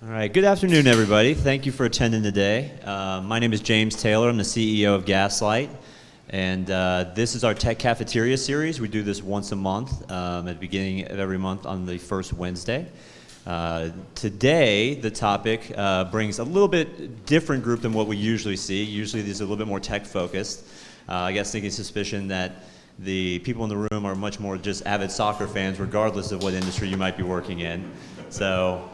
All right, good afternoon, everybody. Thank you for attending today. Uh, my name is James Taylor. I'm the CEO of Gaslight. And uh, this is our Tech Cafeteria series. We do this once a month um, at the beginning of every month on the first Wednesday. Uh, today, the topic uh, brings a little bit different group than what we usually see. Usually, these are a little bit more tech focused. Uh, I guess thinking suspicion that the people in the room are much more just avid soccer fans, regardless of what industry you might be working in. So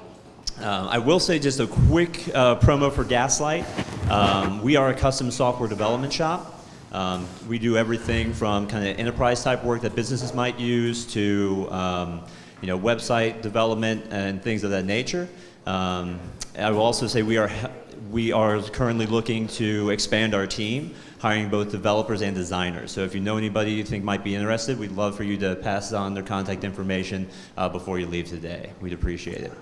um, I will say just a quick uh, promo for Gaslight. Um, we are a custom software development shop. Um, we do everything from kind of enterprise type work that businesses might use to um, you know, website development and things of that nature. Um, I will also say we are, we are currently looking to expand our team, hiring both developers and designers. So if you know anybody you think might be interested, we'd love for you to pass on their contact information uh, before you leave today. We'd appreciate it.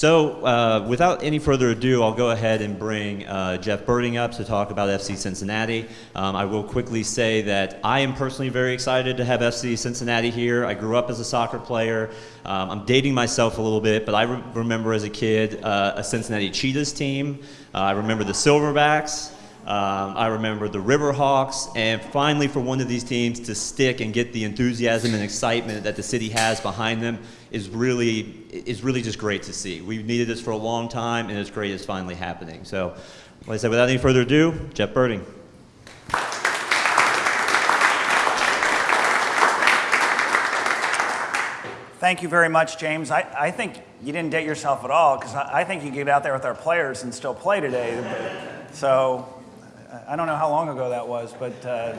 So uh, without any further ado, I'll go ahead and bring uh, Jeff Berding up to talk about FC Cincinnati. Um, I will quickly say that I am personally very excited to have FC Cincinnati here. I grew up as a soccer player. Um, I'm dating myself a little bit, but I re remember as a kid uh, a Cincinnati Cheetahs team. Uh, I remember the Silverbacks. Um, I remember the Riverhawks, and finally for one of these teams to stick and get the enthusiasm and excitement that the city has behind them is really, is really just great to see. We've needed this for a long time, and it's great it's finally happening. So, like I said, without any further ado, Jeff Berding. Thank you very much, James. I, I think you didn't date yourself at all because I, I, think you get out there with our players and still play today. So I don't know how long ago that was, but uh,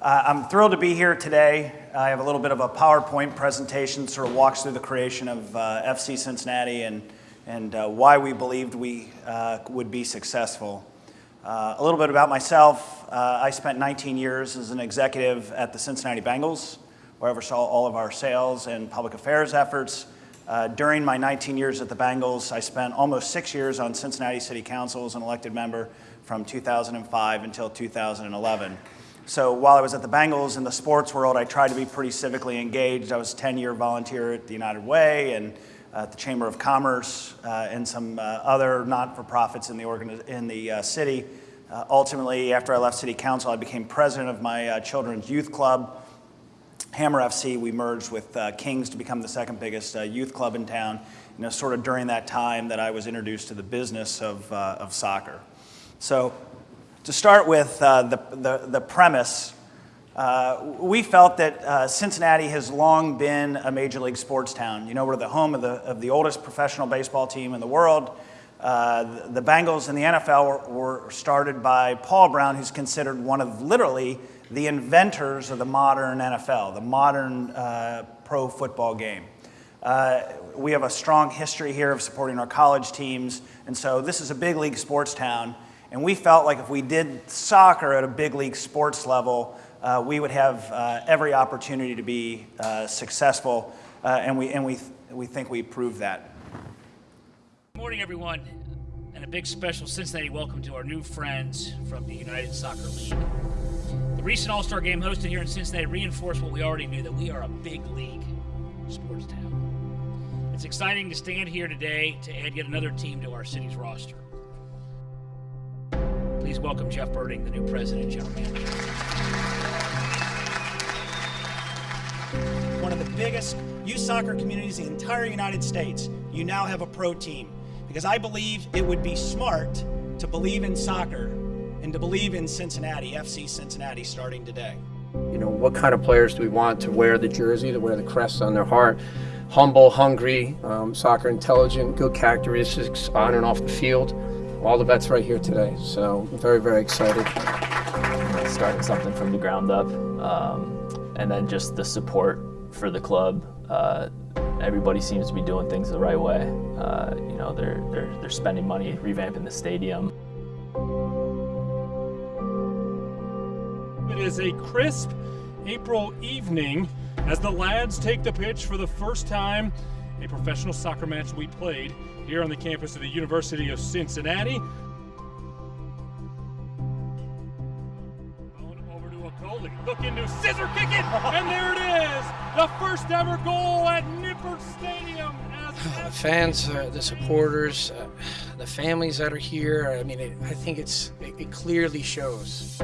I'm thrilled to be here today. I have a little bit of a PowerPoint presentation, sort of walks through the creation of uh, FC Cincinnati and, and uh, why we believed we uh, would be successful. Uh, a little bit about myself. Uh, I spent 19 years as an executive at the Cincinnati Bengals, where I oversaw all of our sales and public affairs efforts. during my 19 years at the Bengals, I spent almost six years on Cincinnati City Council as an elected member from 2005 until 2011. So while I was at the Bengals in the sports world, I tried to be pretty civically engaged. I was a 10-year volunteer at the United Way and at the Chamber of Commerce uh, and some uh, other not-for-profits in the, in the uh, city. Uh, ultimately, after I left City Council, I became president of my uh, children's youth club. Hammer FC, we merged with uh, Kings to become the second biggest youth club in town. You know, sort of during that time that I was introduced to the business of, of soccer. So to start with uh, the, the, the, premise, uh, we felt that uh, Cincinnati has long been a major league sports town. You know, we're the home of the, of the oldest professional baseball team in the world. Uh, the Bengals in the NFL were, were started by Paul Brown, who's considered one of literally the inventors of the modern NFL, the modern uh, pro football game. Uh, we have a strong history here of supporting our college teams, and so this is a big league sports town. And we felt like if we did soccer at a big league sports level, uh, we would have uh, every opportunity to be uh, successful, uh, and, we, and we, we think we proved that. Good morning, everyone, and a big special Cincinnati welcome to our new friends from the United Soccer League. The recent All Star game hosted here in Cincinnati reinforced what we already knew that we are a big league sports town. It's exciting to stand here today to add yet another team to our city's roster. Please welcome Jeff Berding, the new president and general manager. One of the biggest youth soccer communities in the entire United States, you now have a pro team. Because I believe it would be smart to believe in soccer and to believe in Cincinnati, FC Cincinnati, starting today. You know, what kind of players do we want to wear the jersey, to wear the crest on their heart? Humble, hungry, um, soccer intelligent, good characteristics on and off the field all the vets right here today. So very, very excited. Starting something from the ground up, um, and then just the support for the club. Uh, everybody seems to be doing things the right way. Uh, you know, they're, they're, they're spending money revamping the stadium. It is a crisp April evening as the lads take the pitch for the first time a professional soccer match we played here on the campus of the University of Cincinnati. Over to Okoli, looking to scissor kick it, and there it is! The first ever goal at Nippert Stadium the fans, uh, the supporters, uh, the families that are here. I mean, it, I think it's it, it, clearly shows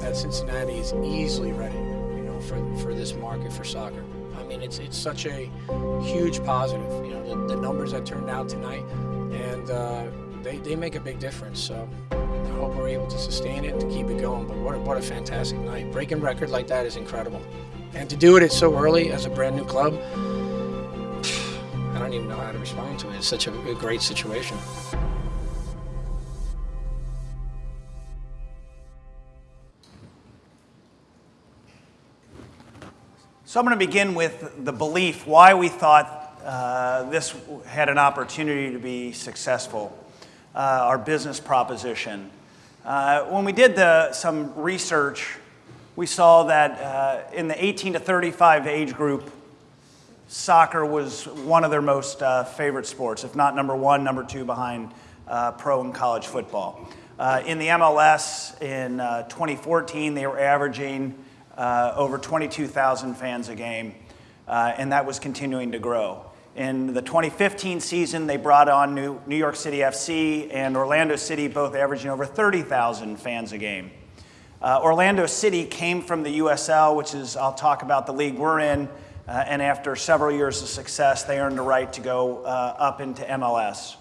that Cincinnati is easily ready, you know, for, for this market for soccer. I mean, it's it's such a huge positive. You know, the, the numbers that turned out tonight, and uh, they, they make a big difference. So I hope we're able to sustain it to keep it going. But what a, what a fantastic night! Breaking record like that is incredible, and to do it so early as a brand new club. I don't even know how to respond to it. It's such a, a great situation. So I'm going to begin with the belief why we thought uh, this had an opportunity to be successful, uh, our business proposition. Uh, when we did the, some research, we saw that uh, in the 18 to 35 age group, soccer was one of their most uh, favorite sports, if not number one, number two behind uh, pro and college football. In the MLS in uh, 2014, they were averaging uh, over 22,000 fans a game, uh, and that was continuing to grow. In the 2015 season, they brought on New, New York City FC and Orlando City, both averaging over 30,000 fans a game. Orlando City came from the USL, which is, I'll talk about the league we're in, uh, and after several years of success, they earned the right to go uh, up into MLS.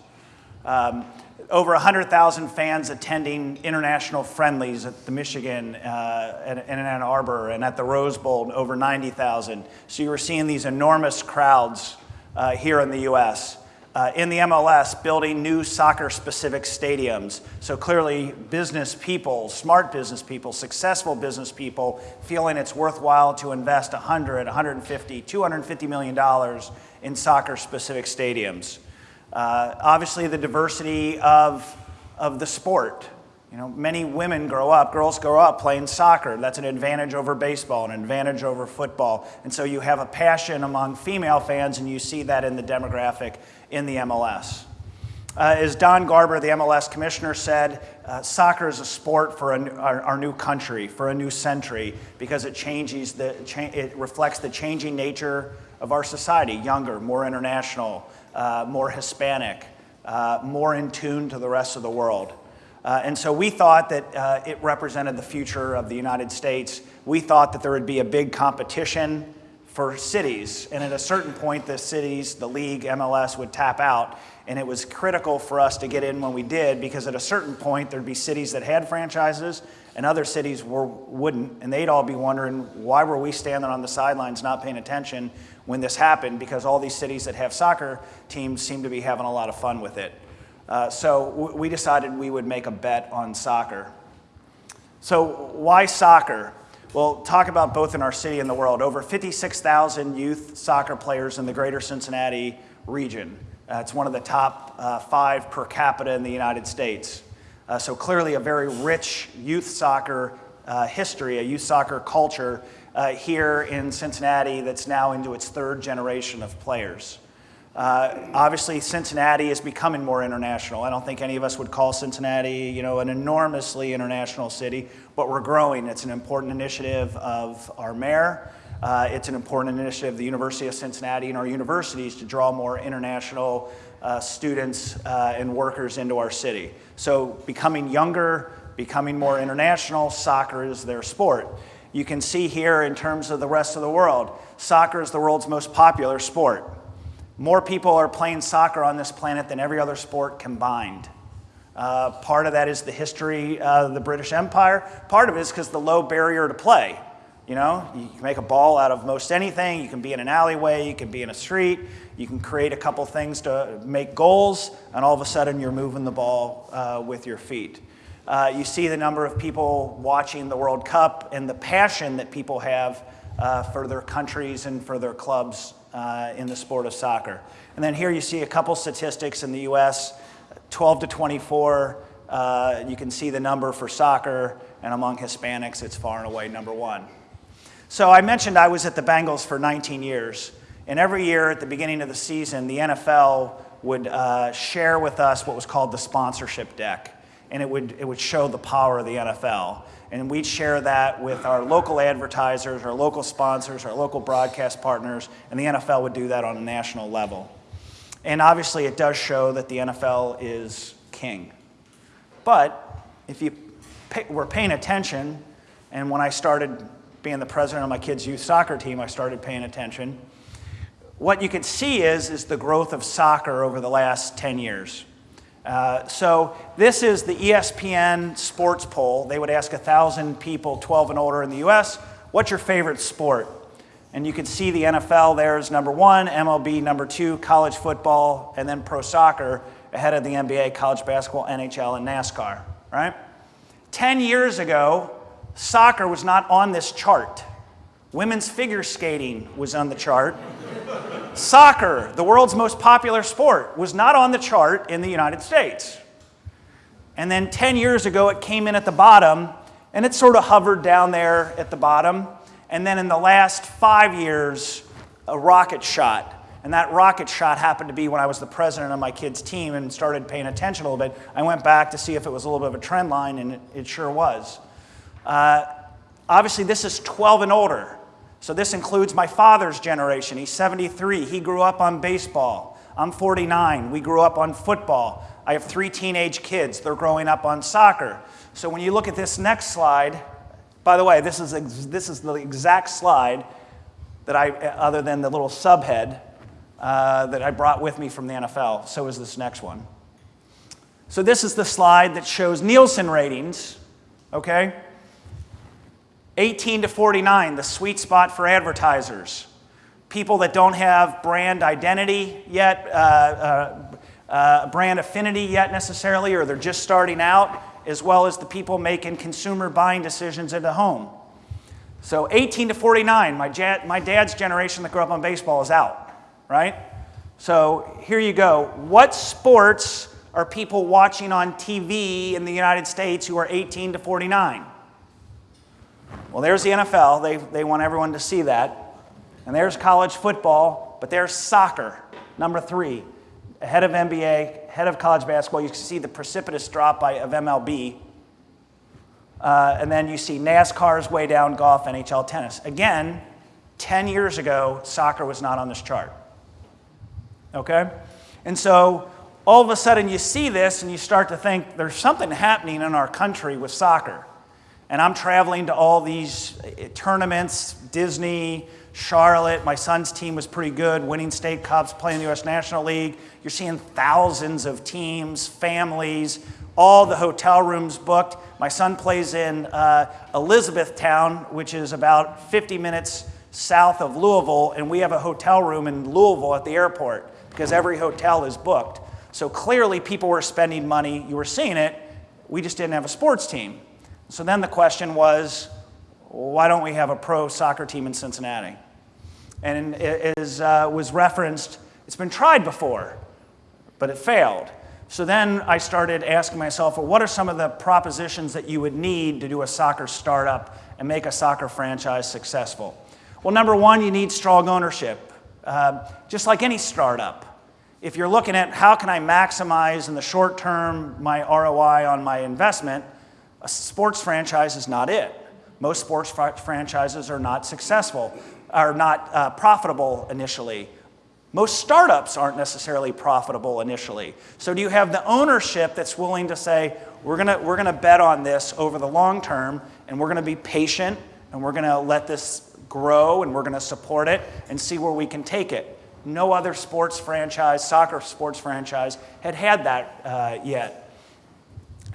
Um, over 100,000 fans attending international friendlies at the Michigan uh, and, and Ann Arbor and at the Rose Bowl, over 90,000. So you were seeing these enormous crowds uh, here in the U.S uh, in the MLS building new soccer specific stadiums. So clearly, business people, smart business people, successful business people, feeling it's worthwhile to invest 100, 150, 250 million dollars in soccer specific stadiums. Uh, obviously, the diversity of, of the sport. You know, many women grow up, girls grow up playing soccer. That's an advantage over baseball, an advantage over football. And so you have a passion among female fans, and you see that in the demographic in the MLS. Uh, as Don Garber, the MLS commissioner, said, uh, soccer is a sport for a, our, our, new country, for a new century, because it changes the, cha it reflects the changing nature of our society, younger, more international, uh, more Hispanic, uh, more in tune to the rest of the world. Uh, and so we thought that uh, it represented the future of the United States. We thought that there would be a big competition for cities. And at a certain point, the cities, the league, MLS would tap out. And it was critical for us to get in when we did because at a certain point, there'd be cities that had franchises and other cities were, wouldn't. And they'd all be wondering, why were we standing on the sidelines not paying attention when this happened? Because all these cities that have soccer teams seem to be having a lot of fun with it. Uh, so we decided we would make a bet on soccer. So why soccer? Well, talk about both in our city and the world. Over 56,000 youth soccer players in the greater Cincinnati region. Uh, it's one of the top uh, five per capita in the United States. Uh, so clearly a very rich youth soccer uh, history, a youth soccer culture uh, here in Cincinnati that's now into its third generation of players. Uh, obviously, Cincinnati is becoming more international. I don't think any of us would call Cincinnati, you know, an enormously international city, but we're growing. It's an important initiative of our mayor. Uh, it's an important initiative of the University of Cincinnati and our universities to draw more international uh, students uh, and workers into our city. So becoming younger, becoming more international, soccer is their sport. You can see here in terms of the rest of the world, soccer is the world's most popular sport. More people are playing soccer on this planet than every other sport combined. Uh, part of that is the history of the British Empire. Part of it is because the low barrier to play. You know, you can make a ball out of most anything. You can be in an alleyway, you can be in a street, you can create a couple things to make goals, and all of a sudden you're moving the ball uh, with your feet. Uh, you see the number of people watching the World Cup and the passion that people have uh, for their countries and for their clubs uh, in the sport of soccer. And then here you see a couple statistics in the US 12 to 24. Uh, you can see the number for soccer, and among Hispanics, it's far and away number one. So I mentioned I was at the Bengals for 19 years, and every year at the beginning of the season, the NFL would uh, share with us what was called the sponsorship deck, and it would, it would show the power of the NFL and we'd share that with our local advertisers, our local sponsors, our local broadcast partners, and the NFL would do that on a national level. And obviously, it does show that the NFL is king. But if you pay, were paying attention, and when I started being the president of my kids' youth soccer team, I started paying attention. What you can see is, is the growth of soccer over the last 10 years. Uh, so this is the ESPN sports poll. They would ask 1,000 people 12 and older in the U.S., what's your favorite sport? And you can see the NFL there is number one, MLB number two, college football, and then pro soccer ahead of the NBA, college basketball, NHL, and NASCAR, right? 10 years ago, soccer was not on this chart. Women's figure skating was on the chart. Soccer, the world's most popular sport, was not on the chart in the United States. And then 10 years ago, it came in at the bottom, and it sort of hovered down there at the bottom. And then in the last five years, a rocket shot. And that rocket shot happened to be when I was the president of my kids' team and started paying attention a little bit. I went back to see if it was a little bit of a trend line, and it, it sure was. Uh, obviously, this is 12 and older. So this includes my father's generation. He's 73. He grew up on baseball. I'm 49. We grew up on football. I have three teenage kids. They're growing up on soccer. So when you look at this next slide, by the way, this is, this is the exact slide that I, other than the little subhead, uh, that I brought with me from the NFL. So is this next one. So this is the slide that shows Nielsen ratings, okay? 18 to 49, the sweet spot for advertisers. People that don't have brand identity yet, uh, uh, uh, brand affinity yet necessarily, or they're just starting out, as well as the people making consumer buying decisions at the home. So 18 to 49, my, my dad's generation that grew up on baseball is out, right? So here you go. What sports are people watching on TV in the United States who are 18 to 49? Well, there's the NFL. They, they want everyone to see that. And there's college football, but there's soccer, number three, ahead of NBA, ahead of college basketball. You can see the precipitous drop by, of MLB. Uh, and then you see NASCAR's way down, golf, NHL, tennis. Again, 10 years ago, soccer was not on this chart. Okay? And so all of a sudden you see this and you start to think there's something happening in our country with soccer. And I'm traveling to all these eh, tournaments, Disney, Charlotte. My son's team was pretty good, winning state cups, playing the U.S. National League. You're seeing thousands of teams, families, all the hotel rooms booked. My son plays in uh, Elizabethtown, which is about 50 minutes south of Louisville, and we have a hotel room in Louisville at the airport because every hotel is booked. So clearly, people were spending money. You were seeing it. We just didn't have a sports team. So then the question was, why don't we have a pro soccer team in Cincinnati? And it is, uh, was referenced, it's been tried before, but it failed. So then I started asking myself, well, what are some of the propositions that you would need to do a soccer startup and make a soccer franchise successful? Well, number one, you need strong ownership. Uh, just like any startup, if you're looking at how can I maximize in the short term my ROI on my investment, a sports franchise is not it. Most sports fr franchises are not successful, are not uh, profitable initially. Most startups aren't necessarily profitable initially. So do you have the ownership that's willing to say, we're gonna, we're gonna bet on this over the long term, and we're gonna be patient, and we're gonna let this grow, and we're gonna support it, and see where we can take it. No other sports franchise, soccer sports franchise, had had that uh, yet.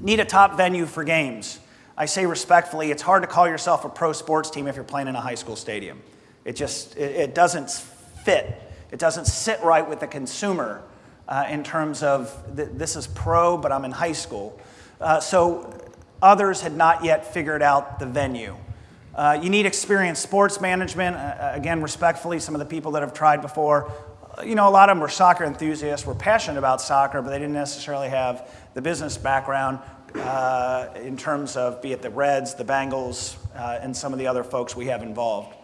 Need a top venue for games. I say respectfully, it's hard to call yourself a pro sports team if you're playing in a high school stadium. It just, it, it doesn't fit. It doesn't sit right with the consumer uh, in terms of th this is pro, but I'm in high school. Uh, so others had not yet figured out the venue. Uh, you need experienced sports management. Again, respectfully, some of the people that have tried before, uh, you know, a lot of them were soccer enthusiasts, were passionate about soccer, but they didn't necessarily have the business background uh, in terms of be it the Reds, the Bengals, uh, and some of the other folks we have involved.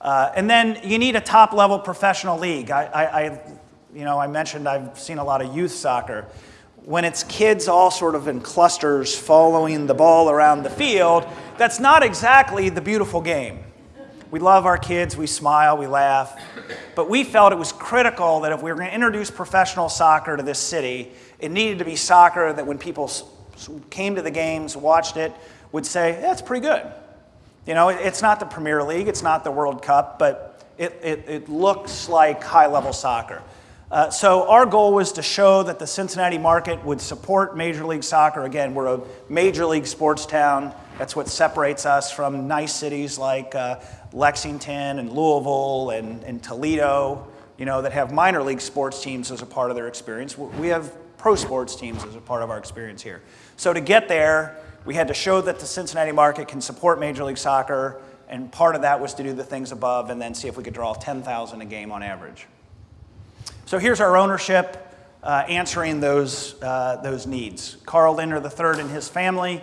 Uh, and then you need a top level professional league. I, I, I, you know, I mentioned I've seen a lot of youth soccer. When it's kids all sort of in clusters following the ball around the field, that's not exactly the beautiful game. We love our kids, we smile, we laugh. But we felt it was critical that if we were going to introduce professional soccer to this city, it needed to be soccer that when people came to the games, watched it, would say, yeah, pretty good. You know, it's not the Premier League, it's not the World Cup, but it, it, it looks like high level soccer. Uh, so our goal was to show that the Cincinnati market would support Major League Soccer. Again, we're a major league sports town. That's what separates us from nice cities like uh, Lexington and Louisville and, and Toledo, you know, that have minor league sports teams as a part of their experience. We have pro sports teams as a part of our experience here. So to get there, we had to show that the Cincinnati market can support Major League Soccer, and part of that was to do the things above and then see if we could draw 10,000 a game on average. So here's our ownership uh, answering those, uh, those needs. Carl Lindner III and his family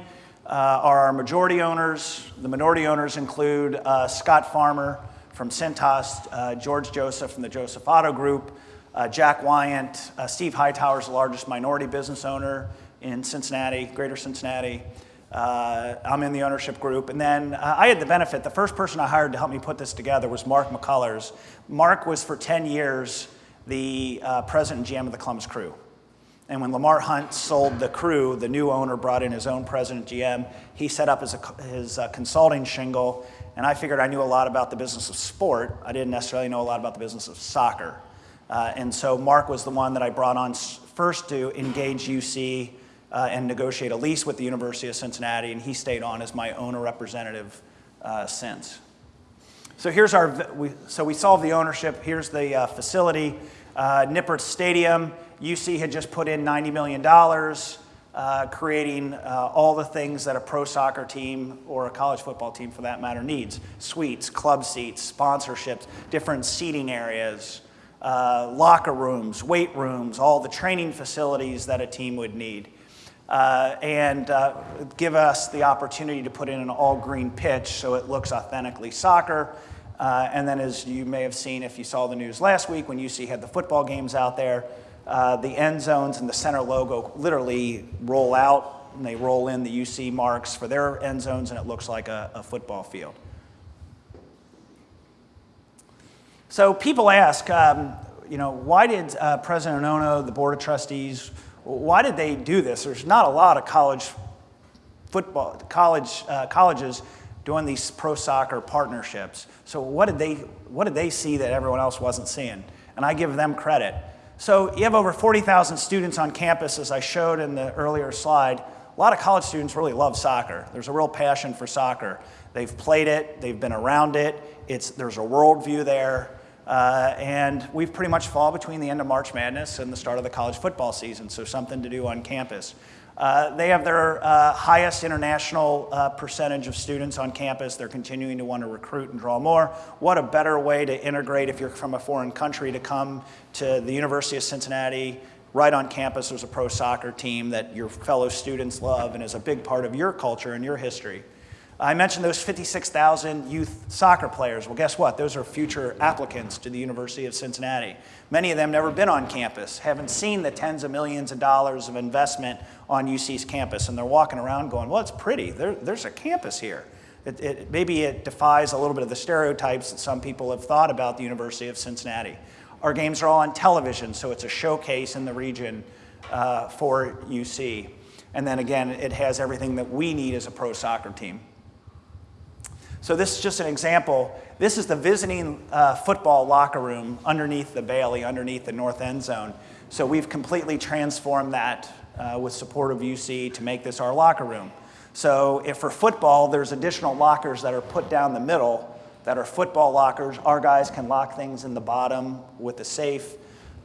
are our majority owners. The minority owners include uh, Scott Farmer from Cintas, uh, George Joseph from the Joseph Auto Group, uh, Jack Wyant, Steve Hightower is the largest minority business owner in Cincinnati, greater Cincinnati. Uh, I'm in the ownership group. And then uh, I had the benefit, the first person I hired to help me put this together was Mark McCullers. Mark was for 10 years the uh, president and GM of the Columbus Crew. And when Lamar Hunt sold the crew, the new owner brought in his own president GM. He set up his, his uh, consulting shingle, and I figured I knew a lot about the business of sport. I didn't necessarily know a lot about the business of soccer. Uh, and so Mark was the one that I brought on first to engage UC uh, and negotiate a lease with the University of Cincinnati, and he stayed on as my owner representative uh, since. So here's our, we, so we solved the ownership. Here's the uh, facility. Uh, Nippert Stadium, UC had just put in $90 million, uh, creating uh, all the things that a pro soccer team or a college football team for that matter needs. Suites, club seats, sponsorships, different seating areas, uh, locker rooms, weight rooms, all the training facilities that a team would need uh, and uh, give us the opportunity to put in an all green pitch so it looks authentically soccer. Uh, and then, as you may have seen if you saw the news last week when UC had the football games out there, uh, the end zones and the center logo literally roll out and they roll in the UC marks for their end zones, and it looks like a, a football field. So people ask, um, you know, why did uh, President Ono, the Board of Trustees, why did they do this? There's not a lot of college football, college, uh, colleges doing these pro soccer partnerships. So what did, they, what did they see that everyone else wasn't seeing? And I give them credit. So you have over 40,000 students on campus, as I showed in the earlier slide. A lot of college students really love soccer. There's a real passion for soccer. They've played it, they've been around it, it's, there's a worldview there. Uh, and we've pretty much fall between the end of March Madness and the start of the college football season, so something to do on campus. Uh, they have their uh, highest international uh, percentage of students on campus. They're continuing to want to recruit and draw more. What a better way to integrate if you're from a foreign country to come to the University of Cincinnati. Right on campus, there's a pro soccer team that your fellow students love and is a big part of your culture and your history. I mentioned those 56,000 youth soccer players. Well, guess what? Those are future applicants to the University of Cincinnati. Many of them never been on campus, haven't seen the tens of millions of dollars of investment on UC's campus, and they're walking around going, well, it's pretty. There, there's a campus here. It, it, maybe it defies a little bit of the stereotypes that some people have thought about the University of Cincinnati. Our games are all on television, so it's a showcase in the region uh, for UC. And then again, it has everything that we need as a pro soccer team. So this is just an example. This is the visiting uh, football locker room underneath the Bailey, underneath the north end zone. So we've completely transformed that uh, with support of UC to make this our locker room. So if for football, there's additional lockers that are put down the middle that are football lockers. Our guys can lock things in the bottom with the safe.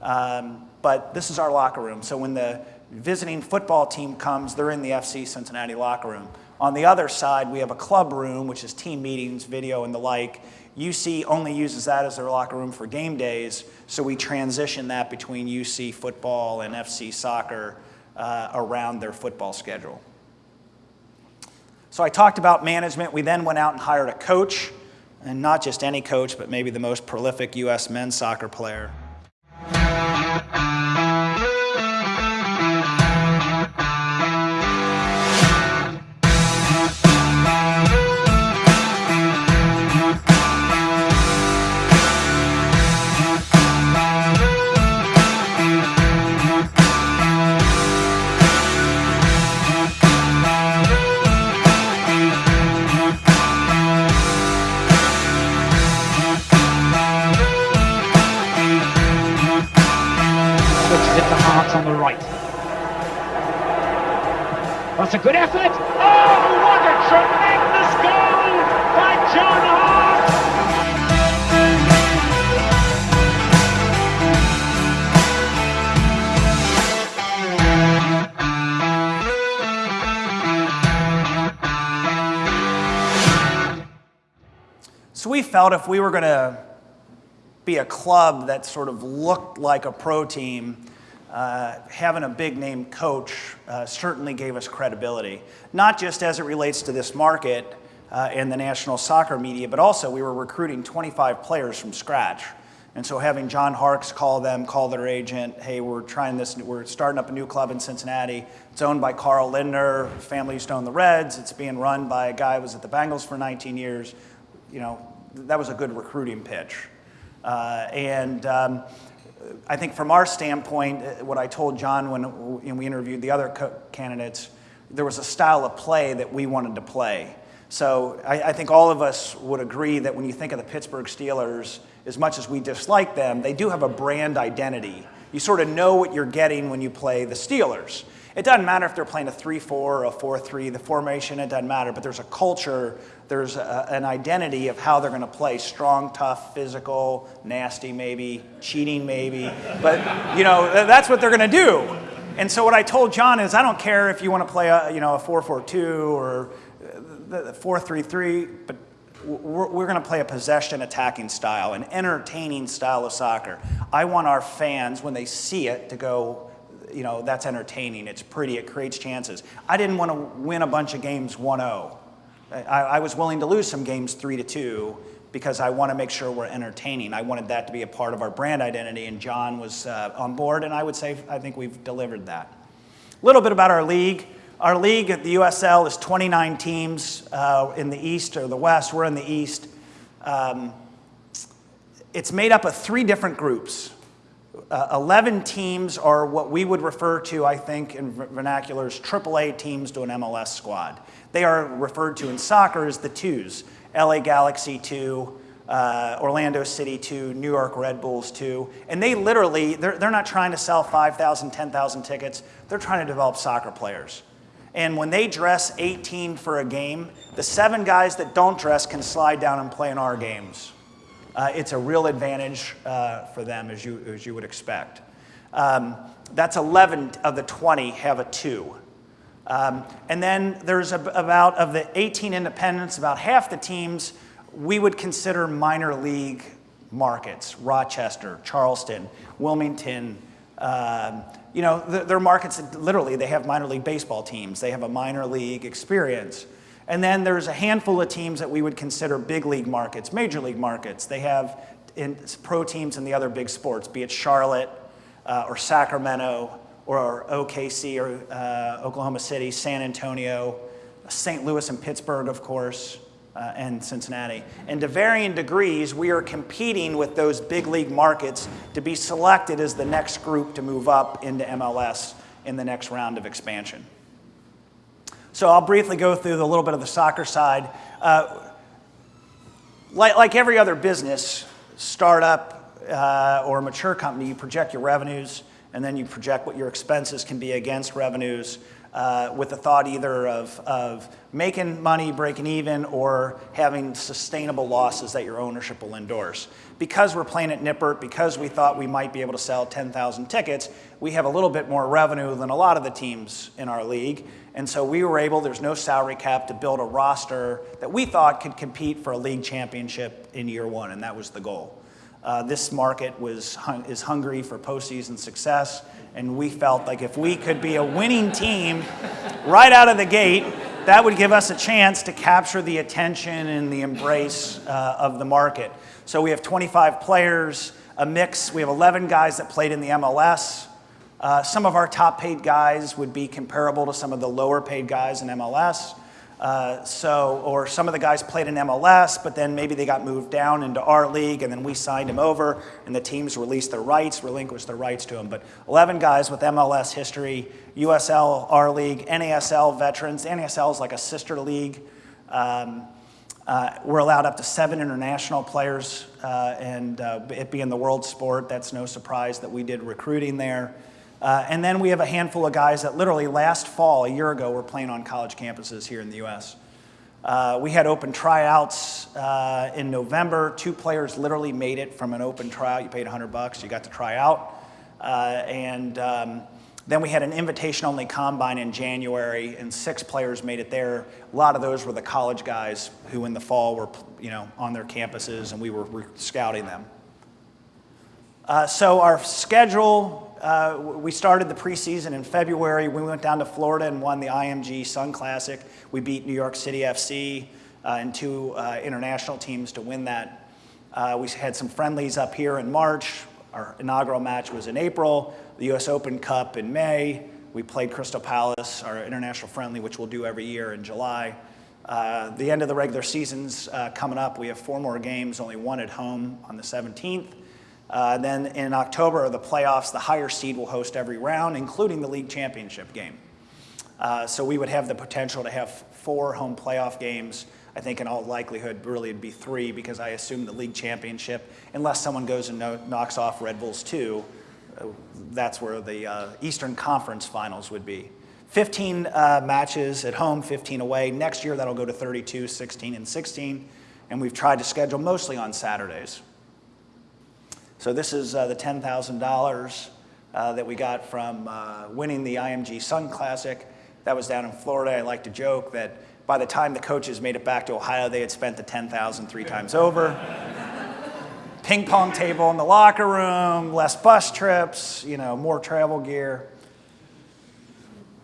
Um, but this is our locker room. So when the visiting football team comes, they're in the FC Cincinnati locker room. On the other side, we have a club room, which is team meetings, video, and the like. UC only uses that as their locker room for game days, so we transition that between UC football and FC soccer uh, around their football schedule. So I talked about management. We then went out and hired a coach, and not just any coach, but maybe the most prolific U.S. men's soccer player. That's a good effort. Oh, what a tremendous goal by John Harkes! So we felt if we were going to be a club that sort of looked like a pro team, uh, having a big name coach uh, certainly gave us credibility, not just as it relates to this market uh, and the national soccer media, but also we were recruiting 25 players from scratch. And so having John Harkes call them, call their agent, hey, we're trying this, we're starting up a new club in Cincinnati. It's owned by Carl Lindner, family used to own the Reds. It's being run by a guy who was at the Bengals for 19 years. You know, that was a good recruiting pitch. Uh, and um, I think from our standpoint, uh, what I told John when, we interviewed the other candidates, there was a style of play that we wanted to play. So I, I, think all of us would agree that when you think of the Pittsburgh Steelers, as much as we dislike them, they do have a brand identity. You sort of know what you're getting when you play the Steelers. It doesn't matter if they're playing a 3 4 or a 4 3, the formation, it doesn't matter, but there's a culture, there's a, an identity of how they're going to play strong, tough, physical, nasty, maybe, cheating, maybe. But, you know, that's what they're going to do. And so what I told John is I don't care if you want to play a, you know, a 4 4 2 or uh, the 4 3 3, but we're, we're going to play a possession attacking style, an entertaining style of soccer. I want our fans, when they see it, to go, you know, that's entertaining. It's pretty. It creates chances. I didn't want to win a bunch of games 1 0. I, I, was willing to lose some games 3 to 2 because I want to make sure we're entertaining. I wanted that to be a part of our brand identity, and John was uh, on board, and I would say I think we've delivered that. A little bit about our league. Our league at the USL is 29 teams uh, in the East or the West. We're in the East. Um, it's made up of three different groups. Uh, 11 teams are what we would refer to, I think, in vernacular as AAA teams to an MLS squad. They are referred to in soccer as the twos LA Galaxy 2, uh, Orlando City 2, New York Red Bulls 2. And they literally, they're, they're not trying to sell 5,000, 10,000 tickets, they're trying to develop soccer players. And when they dress 18 for a game, the seven guys that don't dress can slide down and play in our games. Uh, it's a real advantage uh, for them, as you, as you would expect. Um, that's 11 of the 20 have a two. Um, and then there's a, about, of the 18 independents, about half the teams we would consider minor league markets Rochester, Charleston, Wilmington. Um, you know, they're markets that literally they have minor league baseball teams, they have a minor league experience. And then there's a handful of teams that we would consider big league markets, major league markets. They have pro teams in the other big sports, be it Charlotte uh, or Sacramento or OKC or uh, Oklahoma City, San Antonio, St. Louis and Pittsburgh, of course, uh, and Cincinnati. And to varying degrees, we are competing with those big league markets to be selected as the next group to move up into MLS in the next round of expansion. So I'll briefly go through a little bit of the soccer side. Uh, like, like, every other business, startup uh, or mature company, you project your revenues and then you project what your expenses can be against revenues uh, with the thought either of, of making money, breaking even, or having sustainable losses that your ownership will endorse. Because we're playing at Nippert, because we thought we might be able to sell 10,000 tickets, we have a little bit more revenue than a lot of the teams in our league. And so we were able, there's no salary cap, to build a roster that we thought could compete for a league championship in year one, and that was the goal. Uh, this market was is hungry for postseason success, and we felt like if we could be a winning team right out of the gate, that would give us a chance to capture the attention and the embrace uh, of the market. So we have 25 players, a mix. We have 11 guys that played in the MLS. Uh, some of our top paid guys would be comparable to some of the lower paid guys in MLS. Uh, so, or some of the guys played in MLS, but then maybe they got moved down into our league, and then we signed them over, and the teams released their rights, relinquished their rights to them. But 11 guys with MLS history, USL, our league, NASL veterans. NASL is like a sister league. Um, uh, we're allowed up to seven international players, uh, and uh, it being the world sport, that's no surprise that we did recruiting there. Uh, and then we have a handful of guys that literally last fall, a year ago, were playing on college campuses here in the U.S. Uh, we had open tryouts uh, in November. Two players literally made it from an open tryout. You paid 100 bucks, you got to try out. Uh, and um, then we had an invitation only combine in January, and six players made it there. A lot of those were the college guys who in the fall were you know, on their campuses, and we were, were scouting them. Uh, so our schedule, uh, we started the preseason in February. We went down to Florida and won the IMG Sun Classic. We beat New York City FC uh, and two uh, international teams to win that. Uh, we had some friendlies up here in March. Our inaugural match was in April. The U.S. Open Cup in May. We played Crystal Palace, our international friendly, which we'll do every year in July. Uh, the end of the regular season's coming up. We have four more games, only one at home on the 17th. Uh, then in October, the playoffs, the higher seed will host every round, including the league championship game. Uh, so we would have the potential to have four home playoff games. I think in all likelihood, really it'd be three because I assume the league championship, unless someone goes and no, knocks off Red Bulls 2, uh, that's where the uh, Eastern Conference finals would be. 15 uh, matches at home, 15 away. Next year, that'll go to 32, 16, and 16. And we've tried to schedule mostly on Saturdays. So this is uh, the $10,000 uh, that we got from uh, winning the IMG Sun Classic. That was down in Florida. I like to joke that by the time the coaches made it back to Ohio, they had spent the 10,000 three times over. Ping pong table in the locker room, less bus trips, you know, more travel gear.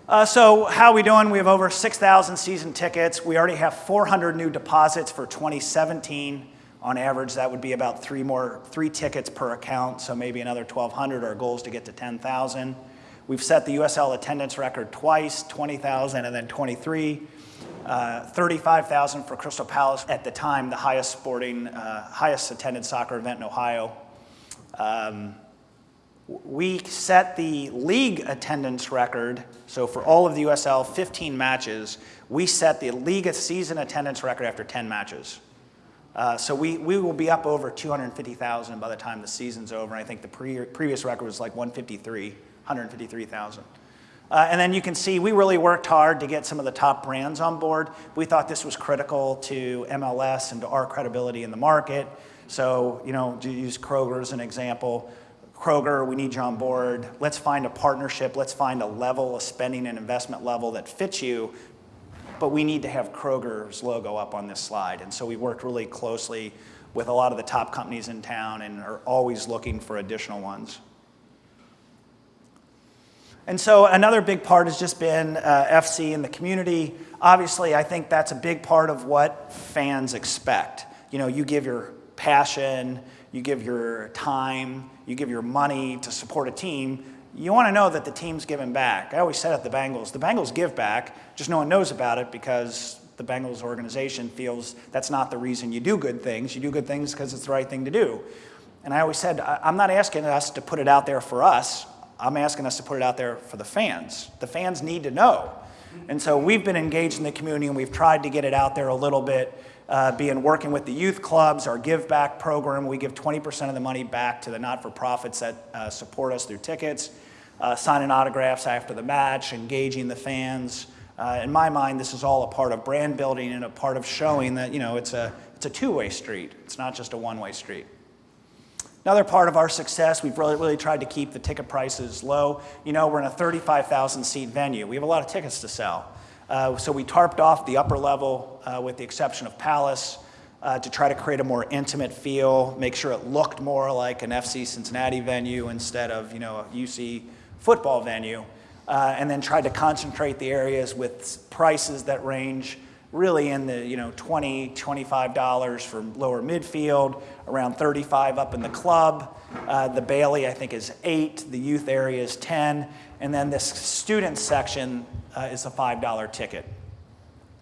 Uh, so how are we doing? We have over 6,000 season tickets. We already have 400 new deposits for 2017. On average, that would be about three more, three tickets per account, so maybe another 1,200. Our goal is to get to 10,000. We've set the USL attendance record twice, 20,000 and then 23. Uh, 35,000 for Crystal Palace at the time, the highest sporting, uh, highest attended soccer event in Ohio. Um, we set the league attendance record. So for all of the USL, 15 matches, we set the league season attendance record after 10 matches. Uh, so we, we will be up over 250,000 by the time the season's over. I think the pre previous record was like 153, 153,000. Uh, and then you can see we really worked hard to get some of the top brands on board. We thought this was critical to MLS and to our credibility in the market. So, you know, to use Kroger as an example, Kroger, we need you on board. Let's find a partnership. Let's find a level, a spending and investment level that fits you but we need to have Kroger's logo up on this slide. And so we worked really closely with a lot of the top companies in town and are always looking for additional ones. And so another big part has just been uh, FC in the community. Obviously, I think that's a big part of what fans expect. You know, you give your passion, you give your time, you give your money to support a team, you want to know that the team's giving back. I always said at the Bengals, the Bengals give back, just no one knows about it because the Bengals organization feels that's not the reason you do good things. You do good things because it's the right thing to do. And I always said, I'm not asking us to put it out there for us. I'm asking us to put it out there for the fans. The fans need to know. And so we've been engaged in the community and we've tried to get it out there a little bit uh, being working with the youth clubs, our Give Back program. We give 20% of the money back to the not-for-profits that uh, support us through tickets, uh, signing autographs after the match, engaging the fans. Uh, in my mind, this is all a part of brand building and a part of showing that, you know, it's a, it's a two-way street. It's not just a one-way street. Another part of our success, we've really, really tried to keep the ticket prices low. You know, we're in a 35,000 seat venue. We have a lot of tickets to sell. Uh, so we tarped off the upper level uh, with the exception of Palace uh, to try to create a more intimate feel, make sure it looked more like an FC Cincinnati venue instead of you know a UC football venue, uh, and then tried to concentrate the areas with prices that range really in the you know 20 $25 for lower midfield, around 35 up in the club. Uh, the Bailey, I think, is 8. The youth area is 10. And then this student section uh, is a $5 ticket.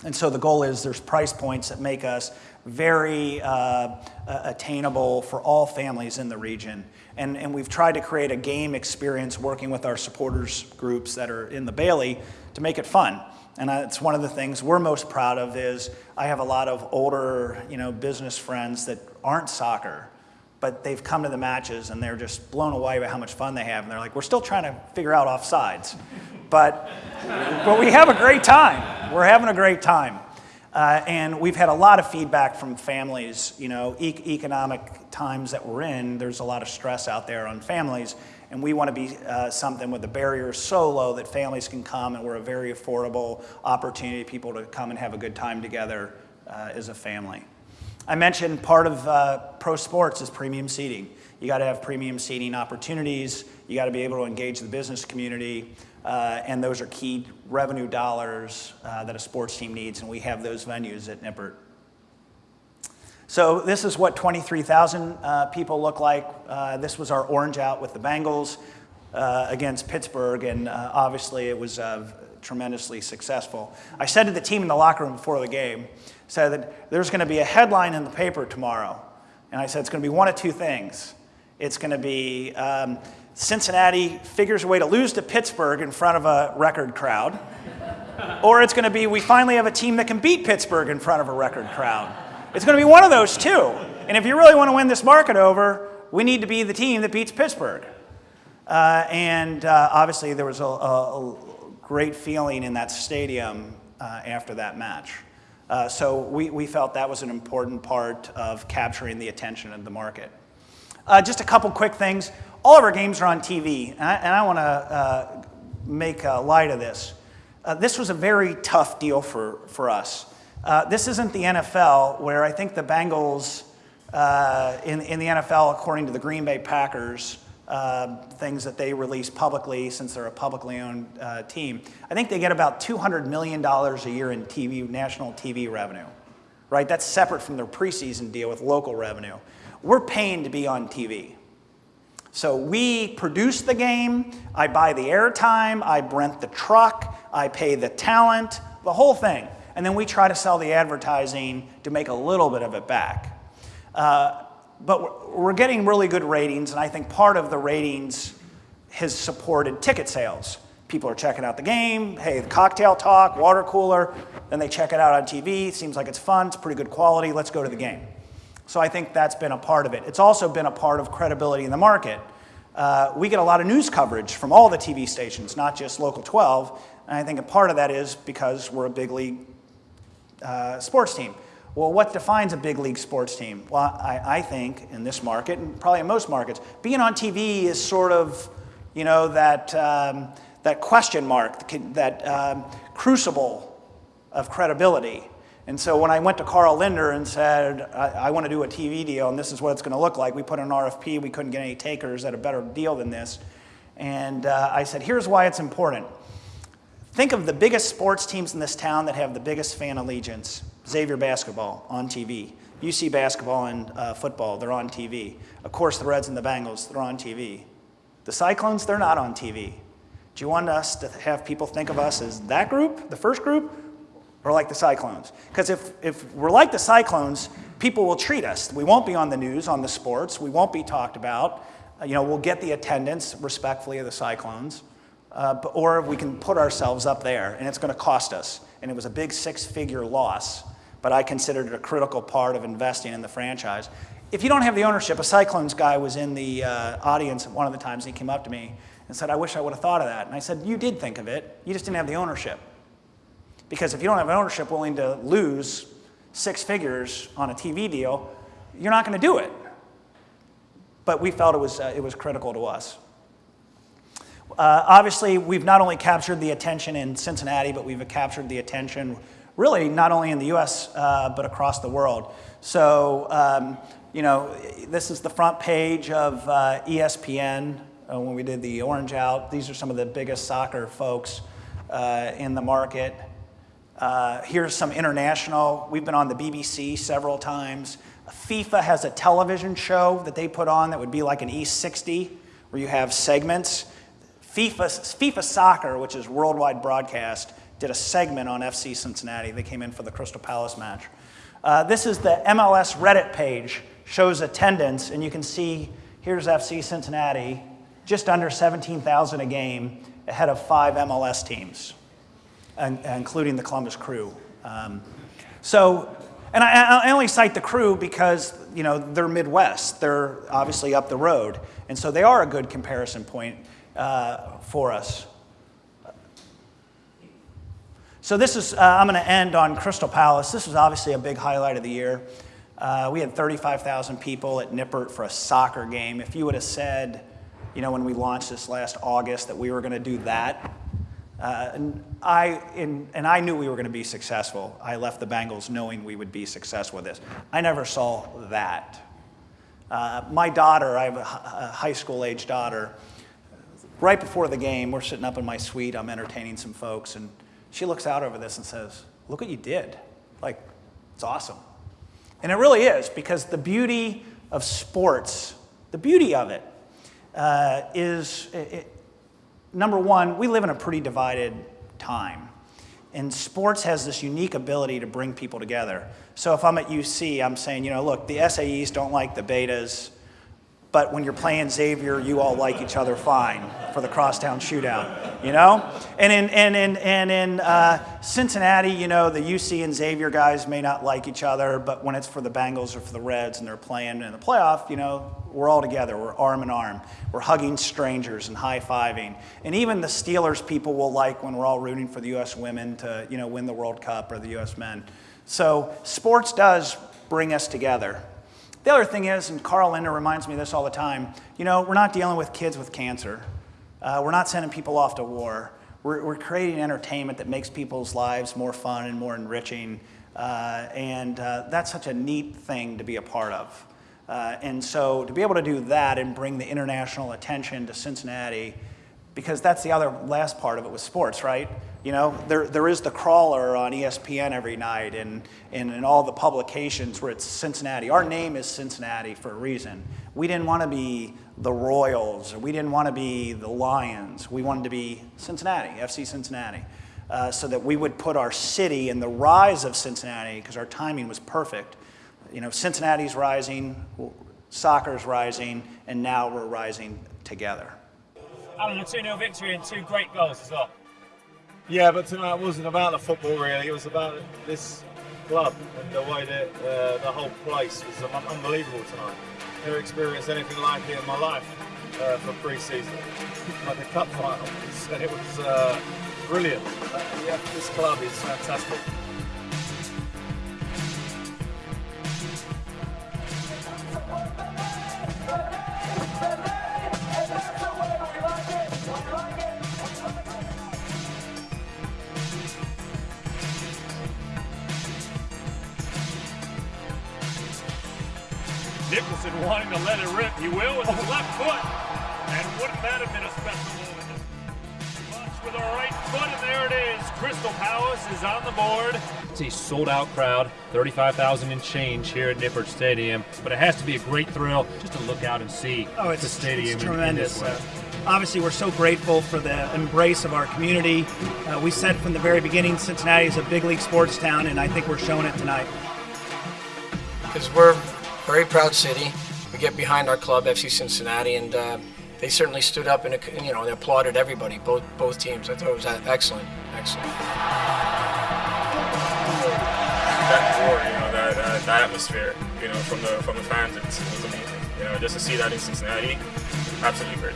And so the goal is there's price points that make us very uh, attainable for all families in the region. And, and we've tried to create a game experience working with our supporters groups that are in the Bailey to make it fun. And it's one of the things we're most proud of is I have a lot of older, you know, business friends that aren't soccer but they've come to the matches and they're just blown away by how much fun they have. And they're like, we're still trying to figure out offsides. But, but we have a great time. We're having a great time. Uh, and we've had a lot of feedback from families. You know, e- economic times that we're in, there's a lot of stress out there on families. And we want to be uh, something with the barriers so low that families can come and we're a very affordable opportunity for people to come and have a good time together uh, as a family. I mentioned part of uh, pro sports is premium seating. You got to have premium seating opportunities. You got to be able to engage the business community. Uh, and those are key revenue dollars uh, that a sports team needs, and we have those venues at Nippert. So this is what 23,000 uh, people look like. Uh, this was our orange out with the Bengals uh, against Pittsburgh, and uh, obviously it was tremendously successful. I said to the team in the locker room before the game, said that there's going to be a headline in the paper tomorrow. And I said it's going to be one of two things. It's going to be um, Cincinnati figures a way to lose to Pittsburgh in front of a record crowd, or it's going to be we finally have a team that can beat Pittsburgh in front of a record crowd. It's going to be one of those two. And if you really want to win this market over, we need to be the team that beats Pittsburgh. Uh, and uh, obviously, there was a, a, great feeling in that stadium uh, after that match. Uh, so we, we felt that was an important part of capturing the attention of the market. Uh, just a couple quick things. All of our games are on TV, and I, I want to uh, make light of this. Uh, this was a very tough deal for, for us. Uh, this isn't the NFL, where I think the Bengals uh, in, in the NFL, according to the Green Bay Packers, uh, things that they release publicly since they're a publicly owned uh, team. I think they get about $200 million a year in TV, national TV revenue, right? That's separate from their preseason deal with local revenue. We're paying to be on TV. So we produce the game, I buy the airtime, I rent the truck, I pay the talent, the whole thing. And then we try to sell the advertising to make a little bit of it back. Uh, but we're getting really good ratings, and I think part of the ratings has supported ticket sales. People are checking out the game, hey, the cocktail talk, water cooler, then they check it out on TV, seems like it's fun, it's pretty good quality, let's go to the game. So I think that's been a part of it. It's also been a part of credibility in the market. Uh, we get a lot of news coverage from all the TV stations, not just Local 12, and I think a part of that is because we're a big league uh, sports team. Well, what defines a big league sports team? Well, I, I, think in this market, and probably in most markets, being on TV is sort of, you know, that, um, that question mark, that um, crucible of credibility. And so when I went to Carl Lindner and said, I, I want to do a TV deal and this is what it's going to look like, we put an RFP, we couldn't get any takers at a better deal than this. And uh, I said, here's why it's important. Think of the biggest sports teams in this town that have the biggest fan allegiance. Xavier basketball on TV. UC basketball and uh, football, they're on TV. Of course, the Reds and the Bengals, they're on TV. The Cyclones, they're not on TV. Do you want us to have people think of us as that group, the first group, or like the Cyclones? Because if, if we're like the Cyclones, people will treat us. We won't be on the news, on the sports. We won't be talked about. Uh, you know, we'll get the attendance respectfully of the Cyclones. Uh, or we can put ourselves up there, and it's going to cost us. And it was a big six figure loss, but I considered it a critical part of investing in the franchise. If you don't have the ownership, a Cyclones guy was in the uh, audience one of the times, and he came up to me and said, I wish I would have thought of that. And I said, You did think of it, you just didn't have the ownership. Because if you don't have ownership willing to lose six figures on a TV deal, you're not going to do it. But we felt it was, uh, it was critical to us. Uh, obviously, we've not only captured the attention in Cincinnati, but we've captured the attention really not only in the US, uh, but across the world. So, um, you know, this is the front page of uh, ESPN uh, when we did the Orange Out. These are some of the biggest soccer folks uh, in the market. Uh, here's some international. We've been on the BBC several times. FIFA has a television show that they put on that would be like an E60, where you have segments. FIFA, FIFA Soccer, which is worldwide broadcast, did a segment on FC Cincinnati. They came in for the Crystal Palace match. Uh, this is the MLS Reddit page, shows attendance, and you can see here's FC Cincinnati, just under 17,000 a game, ahead of five MLS teams, and, including the Columbus Crew. Um, so and I, I only cite the crew because you know they're Midwest. They're obviously up the road, and so they are a good comparison point uh, for us. So this is, uh, I'm going to end on Crystal Palace. This was obviously a big highlight of the year. Uh, we had 35,000 people at Nippert for a soccer game. If you would have said, you know, when we launched this last August that we were going to do that, uh, and I in, and I knew we were going to be successful. I left the Bengals knowing we would be successful with this. I never saw that. Uh, my daughter, I have a, high school age daughter. Right before the game, we're sitting up in my suite. I'm entertaining some folks, and she looks out over this and says, "Look what you did! Like, it's awesome." And it really is because the beauty of sports, the beauty of it, uh, is. It, number one, we live in a pretty divided time. And sports has this unique ability to bring people together. So if I'm at UC, I'm saying, you know, look, the SAEs don't like the betas, but when you're playing Xavier, you all like each other fine for the crosstown shootout, you know? And in, and in, and in uh, Cincinnati, you know, the UC and Xavier guys may not like each other, but when it's for the Bengals or for the Reds and they're playing in the playoff, you know, we're all together. We're arm in arm. We're hugging strangers and high fiving. And even the Steelers people will like when we're all rooting for the U.S. women to, you know, win the World Cup or the U.S. men. So sports does bring us together. The other thing is, and Carl Lindner reminds me of this all the time, you know, we're not dealing with kids with cancer. Uh, we're not sending people off to war. We're, we're, creating entertainment that makes people's lives more fun and more enriching. Uh, and uh, that's such a neat thing to be a part of. Uh, and so to be able to do that and bring the international attention to Cincinnati, because that's the other last part of it with sports, right? You know, there, there is the crawler on ESPN every night and, and in all the publications where it's Cincinnati. Our name is Cincinnati for a reason. We didn't want to be the Royals, or we didn't want to be the Lions. We wanted to be Cincinnati, FC Cincinnati, uh, so that we would put our city in the rise of Cincinnati because our timing was perfect. You know, Cincinnati's rising, soccer's rising, and now we're rising together. Alan, a 2 0 victory and two great goals as well. Yeah, but tonight wasn't about the football really. It was about this club and the way that uh, the whole place was unbelievable tonight. Never experienced anything like it in my life uh, for pre-season. like the cup final, and it was uh, brilliant. Yeah, this club is fantastic. Foot. And wouldn't that have been a special moment? Much with a right foot, and there it is. Crystal Palace is on the board. It's a sold out crowd, 35,000 and change here at Nippert Stadium. But it has to be a great thrill just to look out and see oh, it's, the stadium. It's tremendous. In, in obviously, we're so grateful for the embrace of our community. Uh, we said from the very beginning Cincinnati is a big league sports town, and I think we're showing it tonight. Because we're a very proud city. We get behind our club, FC Cincinnati, and uh, they certainly stood up and you know they applauded everybody, both both teams. I thought it was excellent, excellent. That roar, you know, that, uh, that atmosphere, you know, from the from the fans, it was amazing. You know, just to see that in Cincinnati, absolutely great.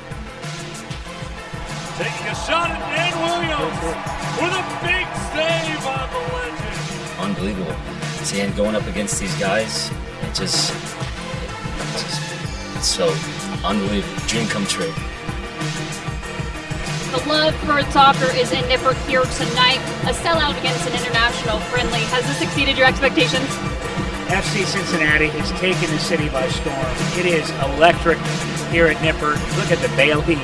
Taking a shot at Dan Williams with a big save on the legend. Unbelievable. Seeing going up against these guys, it just, it's, it's so unbelievable. Dream come true. The love for soccer is in Nippert here tonight. A sellout against an international friendly. Has this exceeded your expectations? FC Cincinnati has taken the city by storm. It is electric here at Nippert. Look at the Bailey.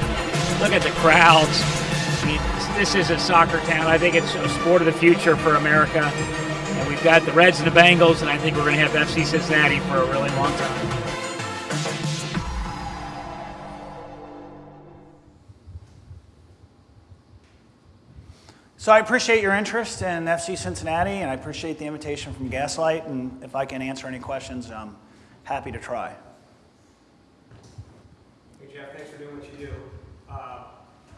Look at the crowds. I mean, this is a soccer town. I think it's a sport of the future for America. And we've got the Reds and the Bengals, and I think we're going to have FC Cincinnati for a really long time. So I appreciate your interest in FC Cincinnati, and I appreciate the invitation from Gaslight. And if I can answer any questions, I'm happy to try. Hey Jeff, thanks for doing what you do. Uh,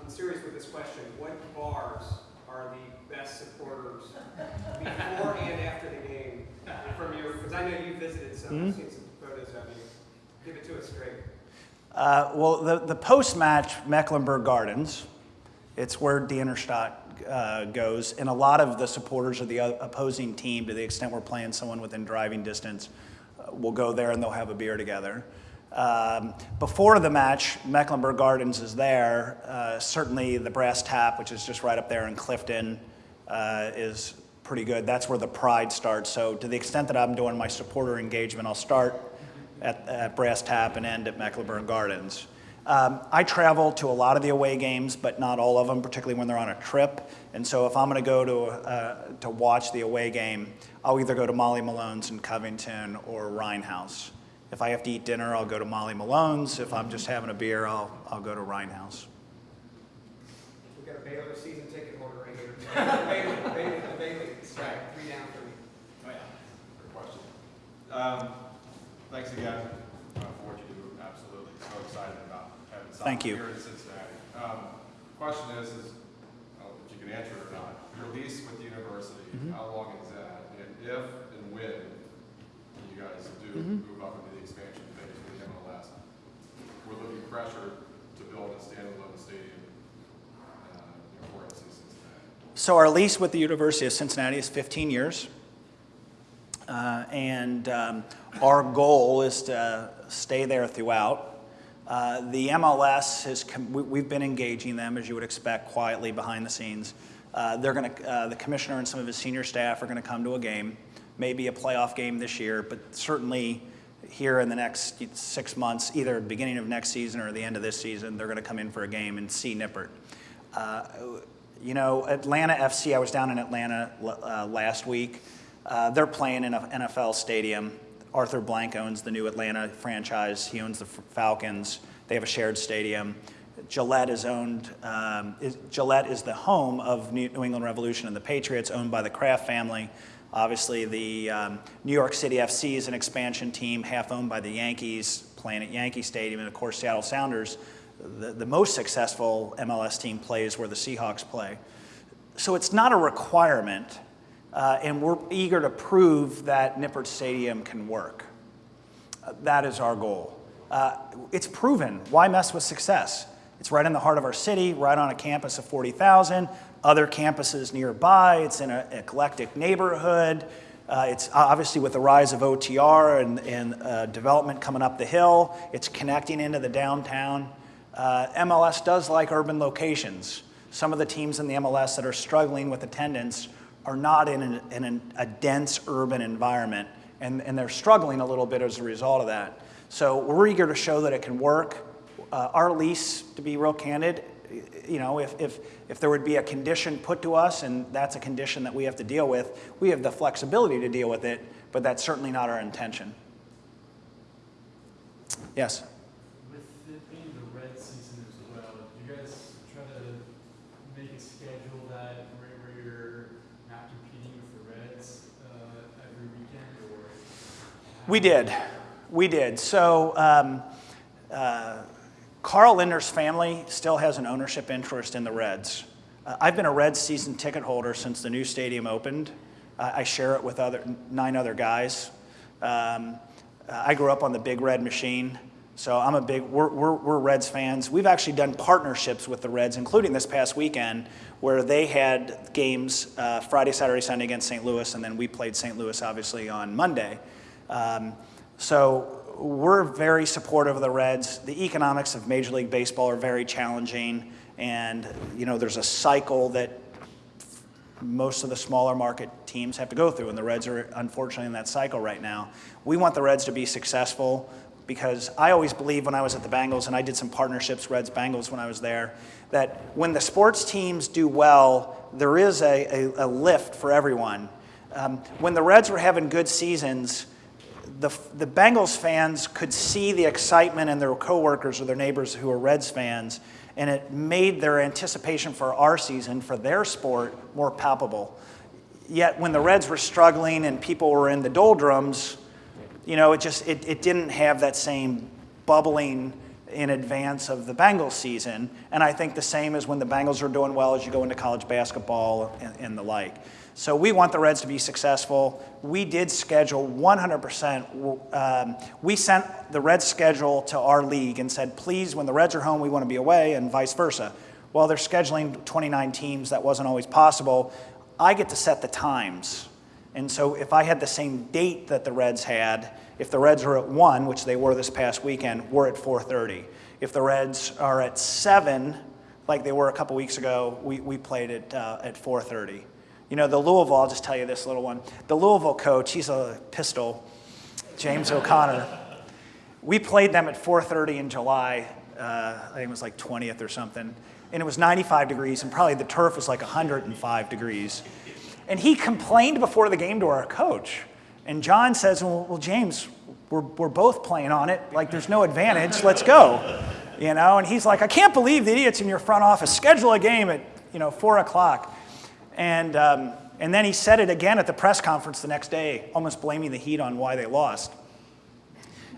I'm serious with this question. What bars are the best supporters before and after the game from your because I know you visited some, Hmm? I've seen some photos of you. Give it to us straight. Uh, well, the, the post-match Mecklenburg Gardens, it's where Die Innenstadt uh, goes, and a lot of the supporters of the opposing team, to the extent we're playing someone within driving distance, uh, will go there and they'll have a beer together. Um, before the match, Mecklenburg Gardens is there. Uh, certainly, the Brass Tap, which is just right up there in Clifton, uh, is pretty good. That's where the pride starts. So, to the extent that I'm doing my supporter engagement, I'll start at, at Brass Tap and end at Mecklenburg Gardens. Um, I travel to a lot of the away games, but not all of them, particularly when they're on a trip. And so if I'm going to go to, uh, to watch the away game, I'll either go to Molly Malone's in Covington or Rhinehaus. If I have to eat dinner, I'll go to Molly Malone's. If I'm just having a beer, I'll, I'll go to Rhinehaus. We've got a Bailey season ticket holder right here. Bailey, Bailey, Bailey, right, three down for me. Oh, yeah. Good question. Um, thanks again uh, for what you do. Absolutely. So excited about having soccer Thank you. here in Cincinnati. Um, question is, is, if you can answer it or not. Your lease with the university, Mhm. how long is that? And if and when you guys do Mhm. move up into the expansion phase of the MLS, there be pressure to build a standalone stadium uh, for NC Cincinnati? So our lease with the University of Cincinnati is 15 years. Uh, and um, our goal is to stay there throughout. Uh, the MLS has, we've been engaging them, as you would expect, quietly behind the scenes. Uh, they're going to, uh, the commissioner and some of his senior staff are going to come to a game, maybe a playoff game this year, but certainly here in the next six months, either beginning of next season or the end of this season, they're going to come in for a game and see Nippert. Uh, you know, Atlanta FC, I was down in Atlanta uh, last week. They're playing in an NFL stadium. Arthur Blank owns the new Atlanta franchise. He owns the Falcons. They have a shared stadium. Gillette is owned. Um, is, Gillette is the home of New England Revolution and the Patriots, owned by the Kraft family. Obviously, the um, New York City FC is an expansion team, half owned by the Yankees, playing at Yankee Stadium, and of course, Seattle Sounders. The, the most successful MLS team plays where the Seahawks play. So it's not a requirement, uh, and we're eager to prove that Nippert Stadium can work. Uh, that is our goal. Uh, it's proven. Why mess with success? It's right in the heart of our city, right on a campus of 40,000, other campuses nearby. It's in an eclectic neighborhood. Uh, it's obviously with the rise of OTR and, and uh, development coming up the hill, it's connecting into the downtown. Uh, MLS does like urban locations. Some of the teams in the MLS that are struggling with attendance are not in, an, in an, a dense urban environment, and, and they're struggling a little bit as a result of that. So we're eager to show that it can work. Uh, our lease, to be real candid, you know, if, if, if there would be a condition put to us, and that's a condition that we have to deal with, we have the flexibility to deal with it, but that's certainly not our intention. Yes? With it being the red season as well, do you guys try to make a schedule that where, where you're not competing with the Reds uh, every weekend, or? We did. We did. So um, uh, Carl Lindner's family still has an ownership interest in the Reds. Uh, I've been a Reds season ticket holder since the new stadium opened. Uh, I share it with other nine other guys. Um, I grew up on the Big Red machine, so I'm a big. We're, we're, we're Reds fans. We've actually done partnerships with the Reds, including this past weekend, where they had games uh, Friday, Saturday, Sunday against St. Louis, and then we played St. Louis obviously on Monday. Um, so we're very supportive of the Reds. The economics of Major League Baseball are very challenging, and you know there's a cycle that most of the smaller market teams have to go through, and the Reds are unfortunately in that cycle right now. We want the Reds to be successful because I always believed when I was at the Bengals, and I did some partnerships, Reds Bengals, when I was there, that when the sports teams do well, there is a, a, a lift for everyone. Um, when the Reds were having good seasons, the, the Bengals fans could see the excitement in their coworkers or their neighbors who are Reds fans, and it made their anticipation for our season, for their sport, more palpable. Yet when the Reds were struggling and people were in the doldrums, you know, it just it, it didn't have that same bubbling in advance of the Bengals season. And I think the same is when the Bengals are doing well as you go into college basketball and, and the like. So we want the Reds to be successful. We did schedule 100%. Um, we sent the Reds schedule to our league and said, please, when the Reds are home, we want to be away, and vice versa. Well, they're scheduling 29 teams. That wasn't always possible. I get to set the times. And so if I had the same date that the Reds had, if the Reds are at 1, which they were this past weekend, we're at 4.30. If the Reds are at 7, like they were a couple weeks ago, we, we played it uh, at 4.30. You know, the Louisville, I'll just tell you this little one. The Louisville coach, he's a pistol, James O'Connor. We played them at 4.30 in July. Uh, I think it was like 20th or something. And it was 95 degrees, and probably the turf was like 105 degrees. And he complained before the game to our coach. And John says, well, well James, we're, we're both playing on it. Like, there's no advantage. Let's go. You know, and he's like, I can't believe the idiots in your front office schedule a game at, you know, 4 o'clock. And, um, and then he said it again at the press conference the next day, almost blaming the Heat on why they lost.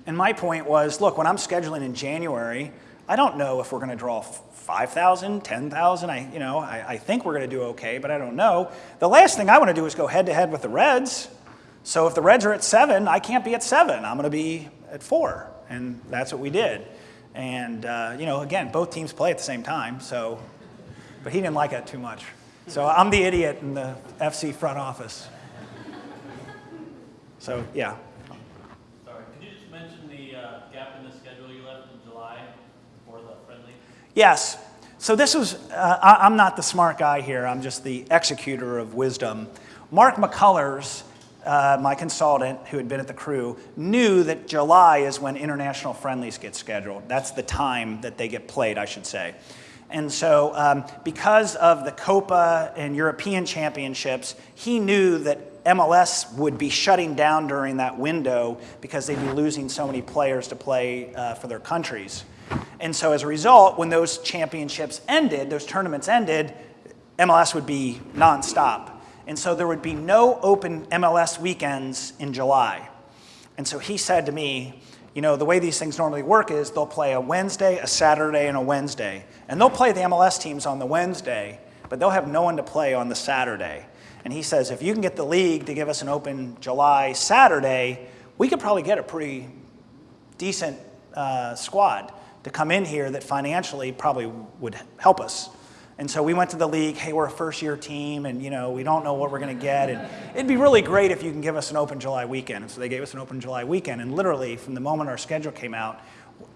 And my point was, look, when I'm scheduling in January, I don't know if we're going to draw 5,000, 10,000. I, you know, I, I think we're going to do okay, but I don't know. The last thing I want to do is go head to head with the Reds. So if the Reds are at seven, I can't be at seven. I'm going to be at four. And that's what we did. And, uh, you know, again, both teams play at the same time. So, but he didn't like it too much. So I'm the idiot in the FC front office. So, yeah. Sorry, could you just mention the uh, gap in the schedule you left in July for the friendly? Yes. So this was, uh, I, am not the smart guy here. I'm just the executor of wisdom. Mark McCullers, uh, my consultant who had been at the crew, knew that July is when international friendlies get scheduled. That's the time that they get played, I should say. And so, um, because of the Copa and European championships, he knew that MLS would be shutting down during that window because they'd be losing so many players to play uh, for their countries. And so, as a result, when those championships ended, those tournaments ended, MLS would be nonstop. And so, there would be no open MLS weekends in July. And so, he said to me, you know, the way these things normally work is they'll play a Wednesday, a Saturday, and a Wednesday. And they'll play the MLS teams on the Wednesday, but they'll have no one to play on the Saturday. And he says, if you can get the league to give us an open July Saturday, we could probably get a pretty decent uh, squad to come in here that financially probably would help us. And so we went to the league, hey, we're a first year team and you know, we don't know what we're gonna get. And it'd be really great if you can give us an open July weekend. And so they gave us an open July weekend. And literally from the moment our schedule came out,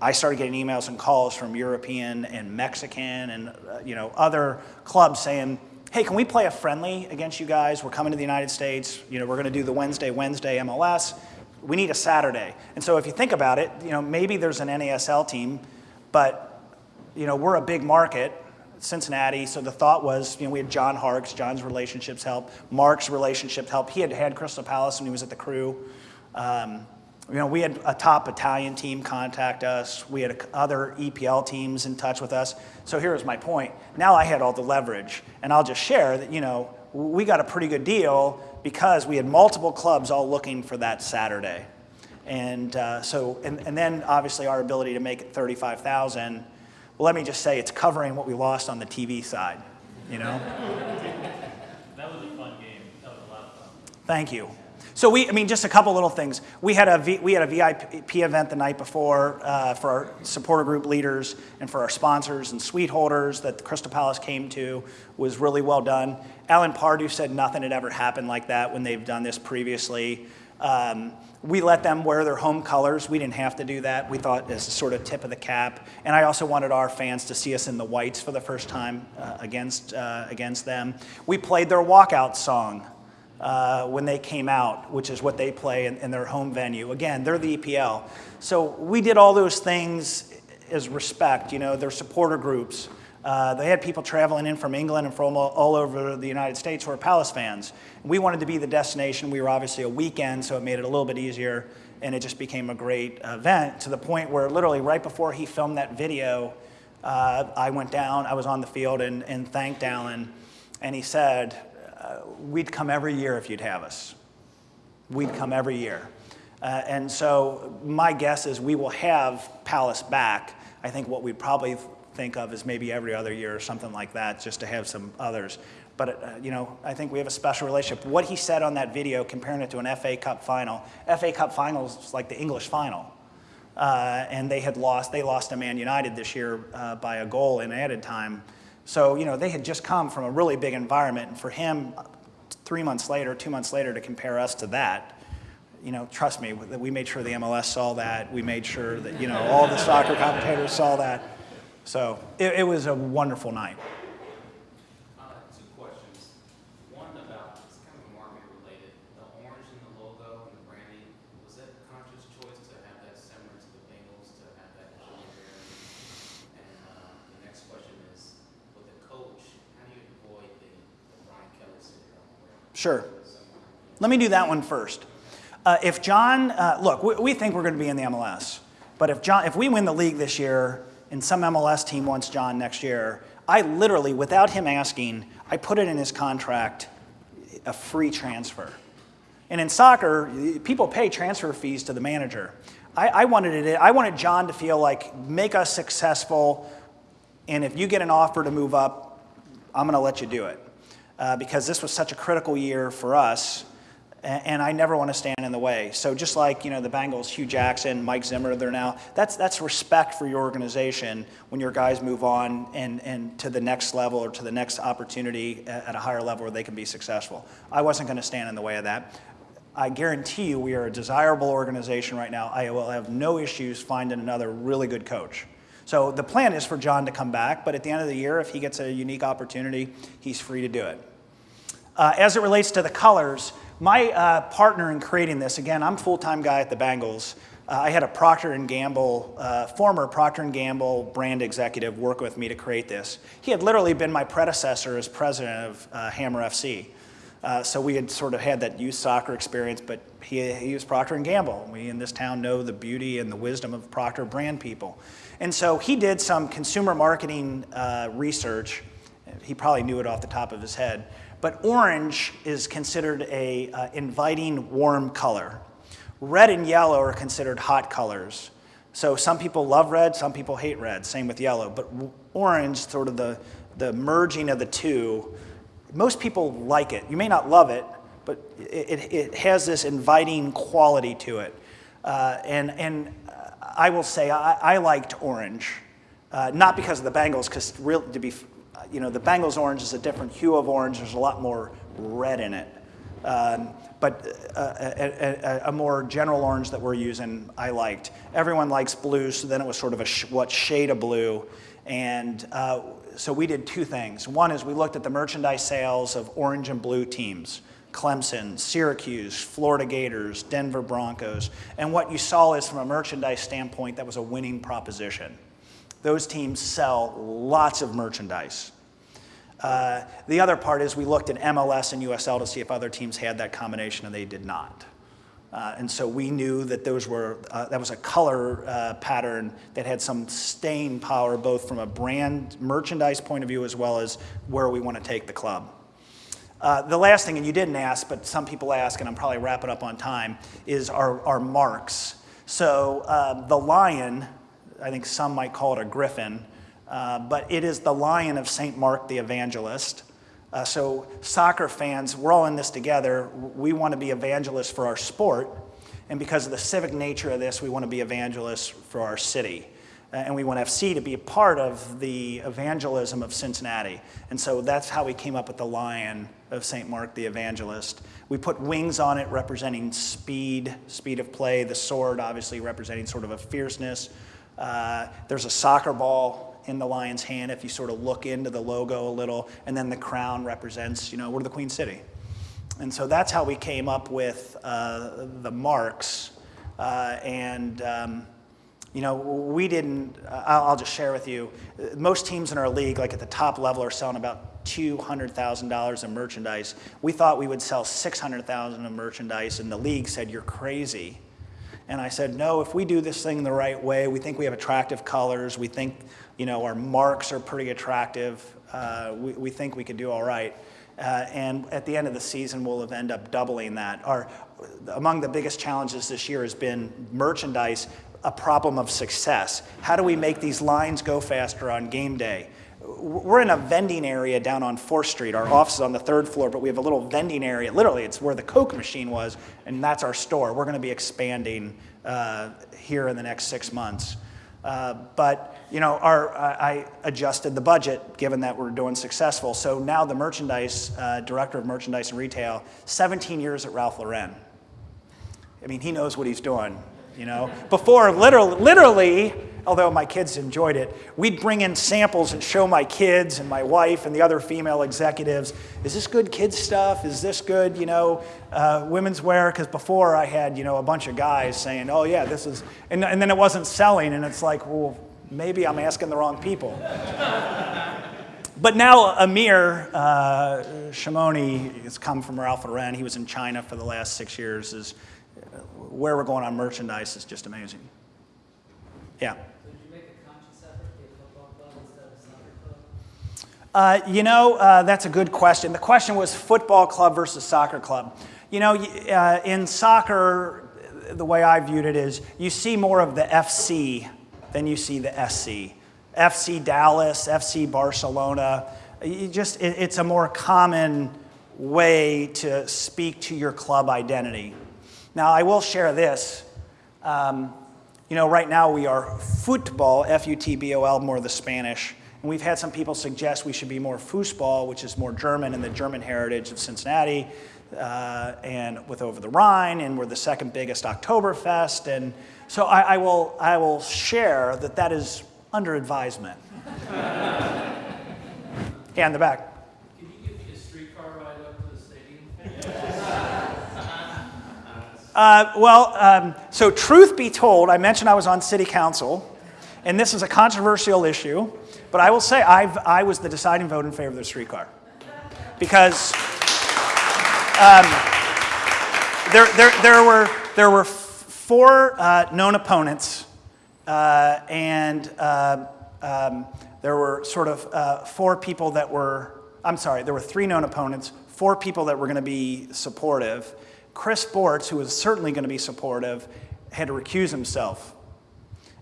I started getting emails and calls from European and Mexican and uh, you know, other clubs saying, hey, can we play a friendly against you guys? We're coming to the United States. You know, we're gonna do the Wednesday, Wednesday MLS. We need a Saturday. And so if you think about it, you know, maybe there's an NASL team, but you know, we're a big market Cincinnati. So the thought was, you know, we had John Harkes, John's relationships help, Mark's relationship help. He had had Crystal Palace when he was at the crew. Um, you know, we had a top Italian team contact us. We had other EPL teams in touch with us. So here's my point. Now I had all the leverage, and I'll just share that, you know, we got a pretty good deal because we had multiple clubs all looking for that Saturday. And uh, so, and, and then obviously our ability to make it 35,000 well, let me just say it's covering what we lost on the TV side, you know? that was a fun game. That was a lot of fun. Thank you. So we, I mean, just a couple little things. We had a, v, we had a VIP event the night before uh, for our supporter group leaders and for our sponsors and suite holders that the Crystal Palace came to was really well done. Alan Pardew said nothing had ever happened like that when they've done this previously. Um, we let them wear their home colors. We didn't have to do that. We thought as sort of tip of the cap. And I also wanted our fans to see us in the whites for the first time uh, against, uh, against them. We played their walkout song uh, when they came out, which is what they play in, in their home venue. Again, they're the EPL. So we did all those things as respect, you know, their supporter groups. Uh, they had people traveling in from England and from all, over the United States who are Palace fans. We wanted to be the destination. We were obviously a weekend, so it made it a little bit easier, and it just became a great event to the point where literally right before he filmed that video, uh, I went down, I was on the field and, and thanked Alan, and he said, uh, we'd come every year if you'd have us. We'd come every year. Uh, and so my guess is we will have Palace back I think what we'd probably think of is maybe every other year or something like that, just to have some others. But, uh, you know, I think we have a special relationship. What he said on that video, comparing it to an FA Cup final, FA Cup finals is like the English final. Uh, and they had lost, they lost to Man United this year uh, by a goal in added time. So, you know, they had just come from a really big environment. And for him, three months later, two months later, to compare us to that, you know, trust me, we made sure the MLS saw that. We made sure that, you know, all the soccer commentators saw that. So it, it was a wonderful night. Uh, two questions. One about, it's kind of market related. The orange in the logo and the branding, was that a conscious choice to have that similar to the Bengals, to have that color there? And uh, the next question is, with the coach, how do you avoid the, the Brian Kelly syndrome? where Sure. Let me do that one first. Uh, if John, uh, look, we, we think we're going to be in the MLS, but if John, if we win the league this year and some MLS team wants John next year, I literally, without him asking, I put it in his contract, a free transfer. And in soccer, people pay transfer fees to the manager. I, I wanted it. I wanted John to feel like make us successful, and if you get an offer to move up, I'm going to let you do it, uh, because this was such a critical year for us and I never want to stand in the way. So just like you know the Bengals, Hue Jackson, Mike Zimmer, they're now that's that's respect for your organization when your guys move on and and to the next level or to the next opportunity at a higher level where they can be successful. I wasn't going to stand in the way of that. I guarantee you we are a desirable organization right now. I will have no issues finding another really good coach. So the plan is for John to come back, but at the end of the year, if he gets a unique opportunity, he's free to do it. Uh, as it relates to the colors, my uh, partner in creating this, again, I'm full-time guy at the Bengals. Uh, I had a Procter & Gamble, uh, former Procter & Gamble brand executive work with me to create this. He had literally been my predecessor as president of uh, Hammer FC. Uh, so we had sort of had that youth soccer experience, but he, he was Procter & Gamble. We in this town know the beauty and the wisdom of Procter brand people. And so he did some consumer marketing uh, research. He probably knew it off the top of his head but orange is considered a uh, inviting, warm color. Red and yellow are considered hot colors. So some people love red, some people hate red, same with yellow. But orange, sort of the, the merging of the two, most people like it. You may not love it, but it, it has this inviting quality to it. Uh, and, and I will say I, I liked orange, uh, not because of the Bengals, because to be you know, the Bengals orange is a different hue of orange. There's a lot more red in it. Um, but uh, a, a, a, more general orange that we're using, I liked. Everyone likes blue, so then it was sort of a sh what shade of blue. And uh, so we did two things. One is we looked at the merchandise sales of orange and blue teams. Clemson, Syracuse, Florida Gators, Denver Broncos. And what you saw is from a merchandise standpoint, that was a winning proposition. Those teams sell lots of merchandise. Uh, the other part is we looked at MLS and USL to see if other teams had that combination, and they did not. Uh, and so we knew that those were uh, that was a color uh, pattern that had some staying power, both from a brand merchandise point of view as well as where we want to take the club. Uh, the last thing, and you didn't ask, but some people ask, and I'm probably wrapping up on time, is our, our marks. So uh, the lion, I think some might call it a griffin, uh, but it is the lion of St. Mark the Evangelist. Uh, so, soccer fans, we're all in this together. We want to be evangelists for our sport. And because of the civic nature of this, we want to be evangelists for our city. Uh, and we want FC to be a part of the evangelism of Cincinnati. And so that's how we came up with the lion of St. Mark the Evangelist. We put wings on it representing speed, speed of play, the sword obviously representing sort of a fierceness. Uh, there's a soccer ball in the lion's hand if you sort of look into the logo a little, and then the crown represents, you know, we're the Queen City. And so that's how we came up with uh, the marks. Uh, and, um, you know, we didn't, I'll, just share with you, most teams in our league, like at the top level, are selling about $200,000 of merchandise. We thought we would sell 600,000 of merchandise, and the league said, you're crazy. And I said, no, if we do this thing the right way, we think we have attractive colors, we think you know, our marks are pretty attractive. Uh, we, we think we could do all right. Uh, and at the end of the season, we'll end up doubling that. Our, among the biggest challenges this year has been merchandise. a problem of success. How do we make these lines go faster on game day? We're in a vending area down on 4th Street. Our office is on the third floor, but we have a little vending area. Literally, it's where the Coke machine was, and that's our store. We're going to be expanding uh, here in the next six months. Uh, but you know, our, I adjusted the budget given that we're doing successful. So now the merchandise uh, director of merchandise and retail, 17 years at Ralph Lauren. I mean, he knows what he's doing. You know, before literally, literally, although my kids enjoyed it, we'd bring in samples and show my kids and my wife and the other female executives. Is this good kids stuff? Is this good, you know, uh, women's wear? Because before I had, you know, a bunch of guys saying, "Oh yeah, this is," and, and then it wasn't selling, and it's like, well, maybe I'm asking the wrong people. but now Amir uh, Shimoni has come from Ralph Lauren. He was in China for the last six years. Is where we're going on merchandise is just amazing. Yeah. Uh, you know, uh, that's a good question. The question was football club versus soccer club. You know, uh, in soccer, the way I viewed it is you see more of the FC than you see the SC. FC Dallas, FC Barcelona. You just, it, it's a more common way to speak to your club identity. Now, I will share this. Um, you know, right now we are football, F U T B O L, more the Spanish. And we've had some people suggest we should be more foosball, which is more German and the German heritage of Cincinnati, uh, and with Over the Rhine, and we're the second biggest Oktoberfest. And so I, I will, I will share that that is under advisement. yeah, in the back. Can you give me a streetcar ride up to the stadium? Uh, well, um, so truth be told, I mentioned I was on city council, and this is a controversial issue, but I will say I've, I was the deciding vote in favor of the streetcar. Because um, there, there, there, were, there were four uh, known opponents, uh, and uh, um, there were sort of uh, four people that were, I'm sorry, there were three known opponents, four people that were going to be supportive. Chris Sports, who was certainly going to be supportive, had to recuse himself.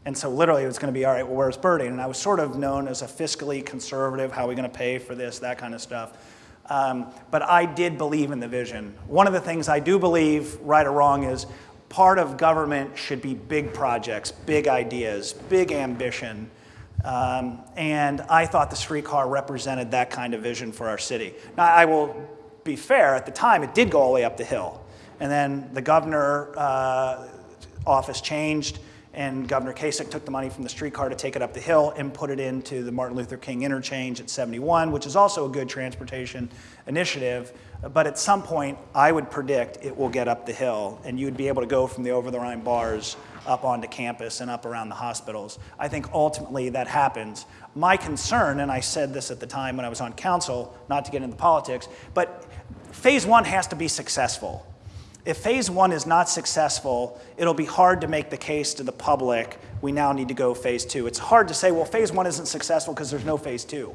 And so literally it was going to be, all right, well, where's Berding? And I was sort of known as a fiscally conservative, how are we going to pay for this, that kind of stuff. Um, but I did believe in the vision. One of the things I do believe, right or wrong, is part of government should be big projects, big ideas, big ambition. Um, and I thought the streetcar represented that kind of vision for our city. Now, I will be fair, at the time it did go all the way up the hill. And then the governor uh, office changed, and Governor Kasich took the money from the streetcar to take it up the hill and put it into the Martin Luther King interchange at 71, which is also a good transportation initiative. But at some point, I would predict it will get up the hill, and you'd be able to go from the over the Rhine bars up onto campus and up around the hospitals. I think ultimately that happens. My concern, and I said this at the time when I was on council, not to get into politics, but phase one has to be successful. If phase one is not successful, it'll be hard to make the case to the public, we now need to go phase two. It's hard to say, well, phase one isn't successful because there's no phase two.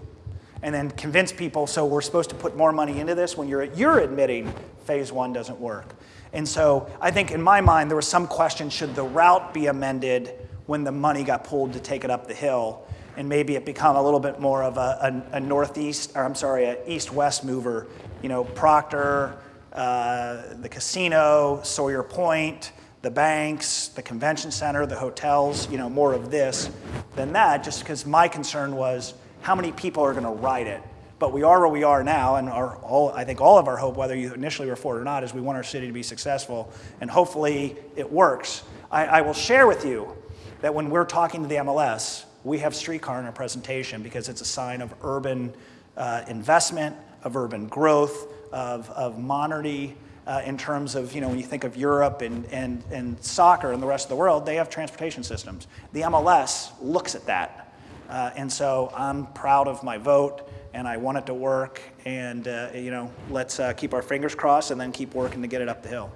And then convince people, so we're supposed to put more money into this when you're, you're admitting phase one doesn't work. And so I think in my mind, there was some question, should the route be amended when the money got pulled to take it up the hill? And maybe it become a little bit more of a, a, a northeast, or I'm sorry, a east-west mover. You know, Procter, uh, the casino, Sawyer Point, the banks, the convention center, the hotels, you know, more of this than that, just because my concern was how many people are going to ride it. But we are where we are now, and our, all, I think all of our hope, whether you initially were for it or not, is we want our city to be successful, and hopefully it works. I, I will share with you that when we're talking to the MLS, we have streetcar in our presentation because it's a sign of urban uh, investment, of urban growth, of, of modernity uh, in terms of, you know, when you think of Europe and, and, and soccer and the rest of the world, they have transportation systems. The MLS looks at that. Uh, and so I'm proud of my vote and I want it to work. And, uh, you know, let's uh, keep our fingers crossed and then keep working to get it up the hill.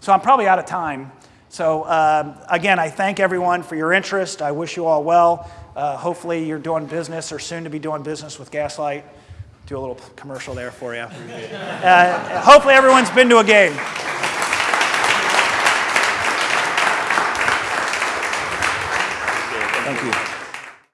So I'm probably out of time. So um, again, I thank everyone for your interest. I wish you all well. Uh, hopefully you're doing business or soon to be doing business with Gaslight do a little commercial there for you. Uh, hopefully everyone's been to a game.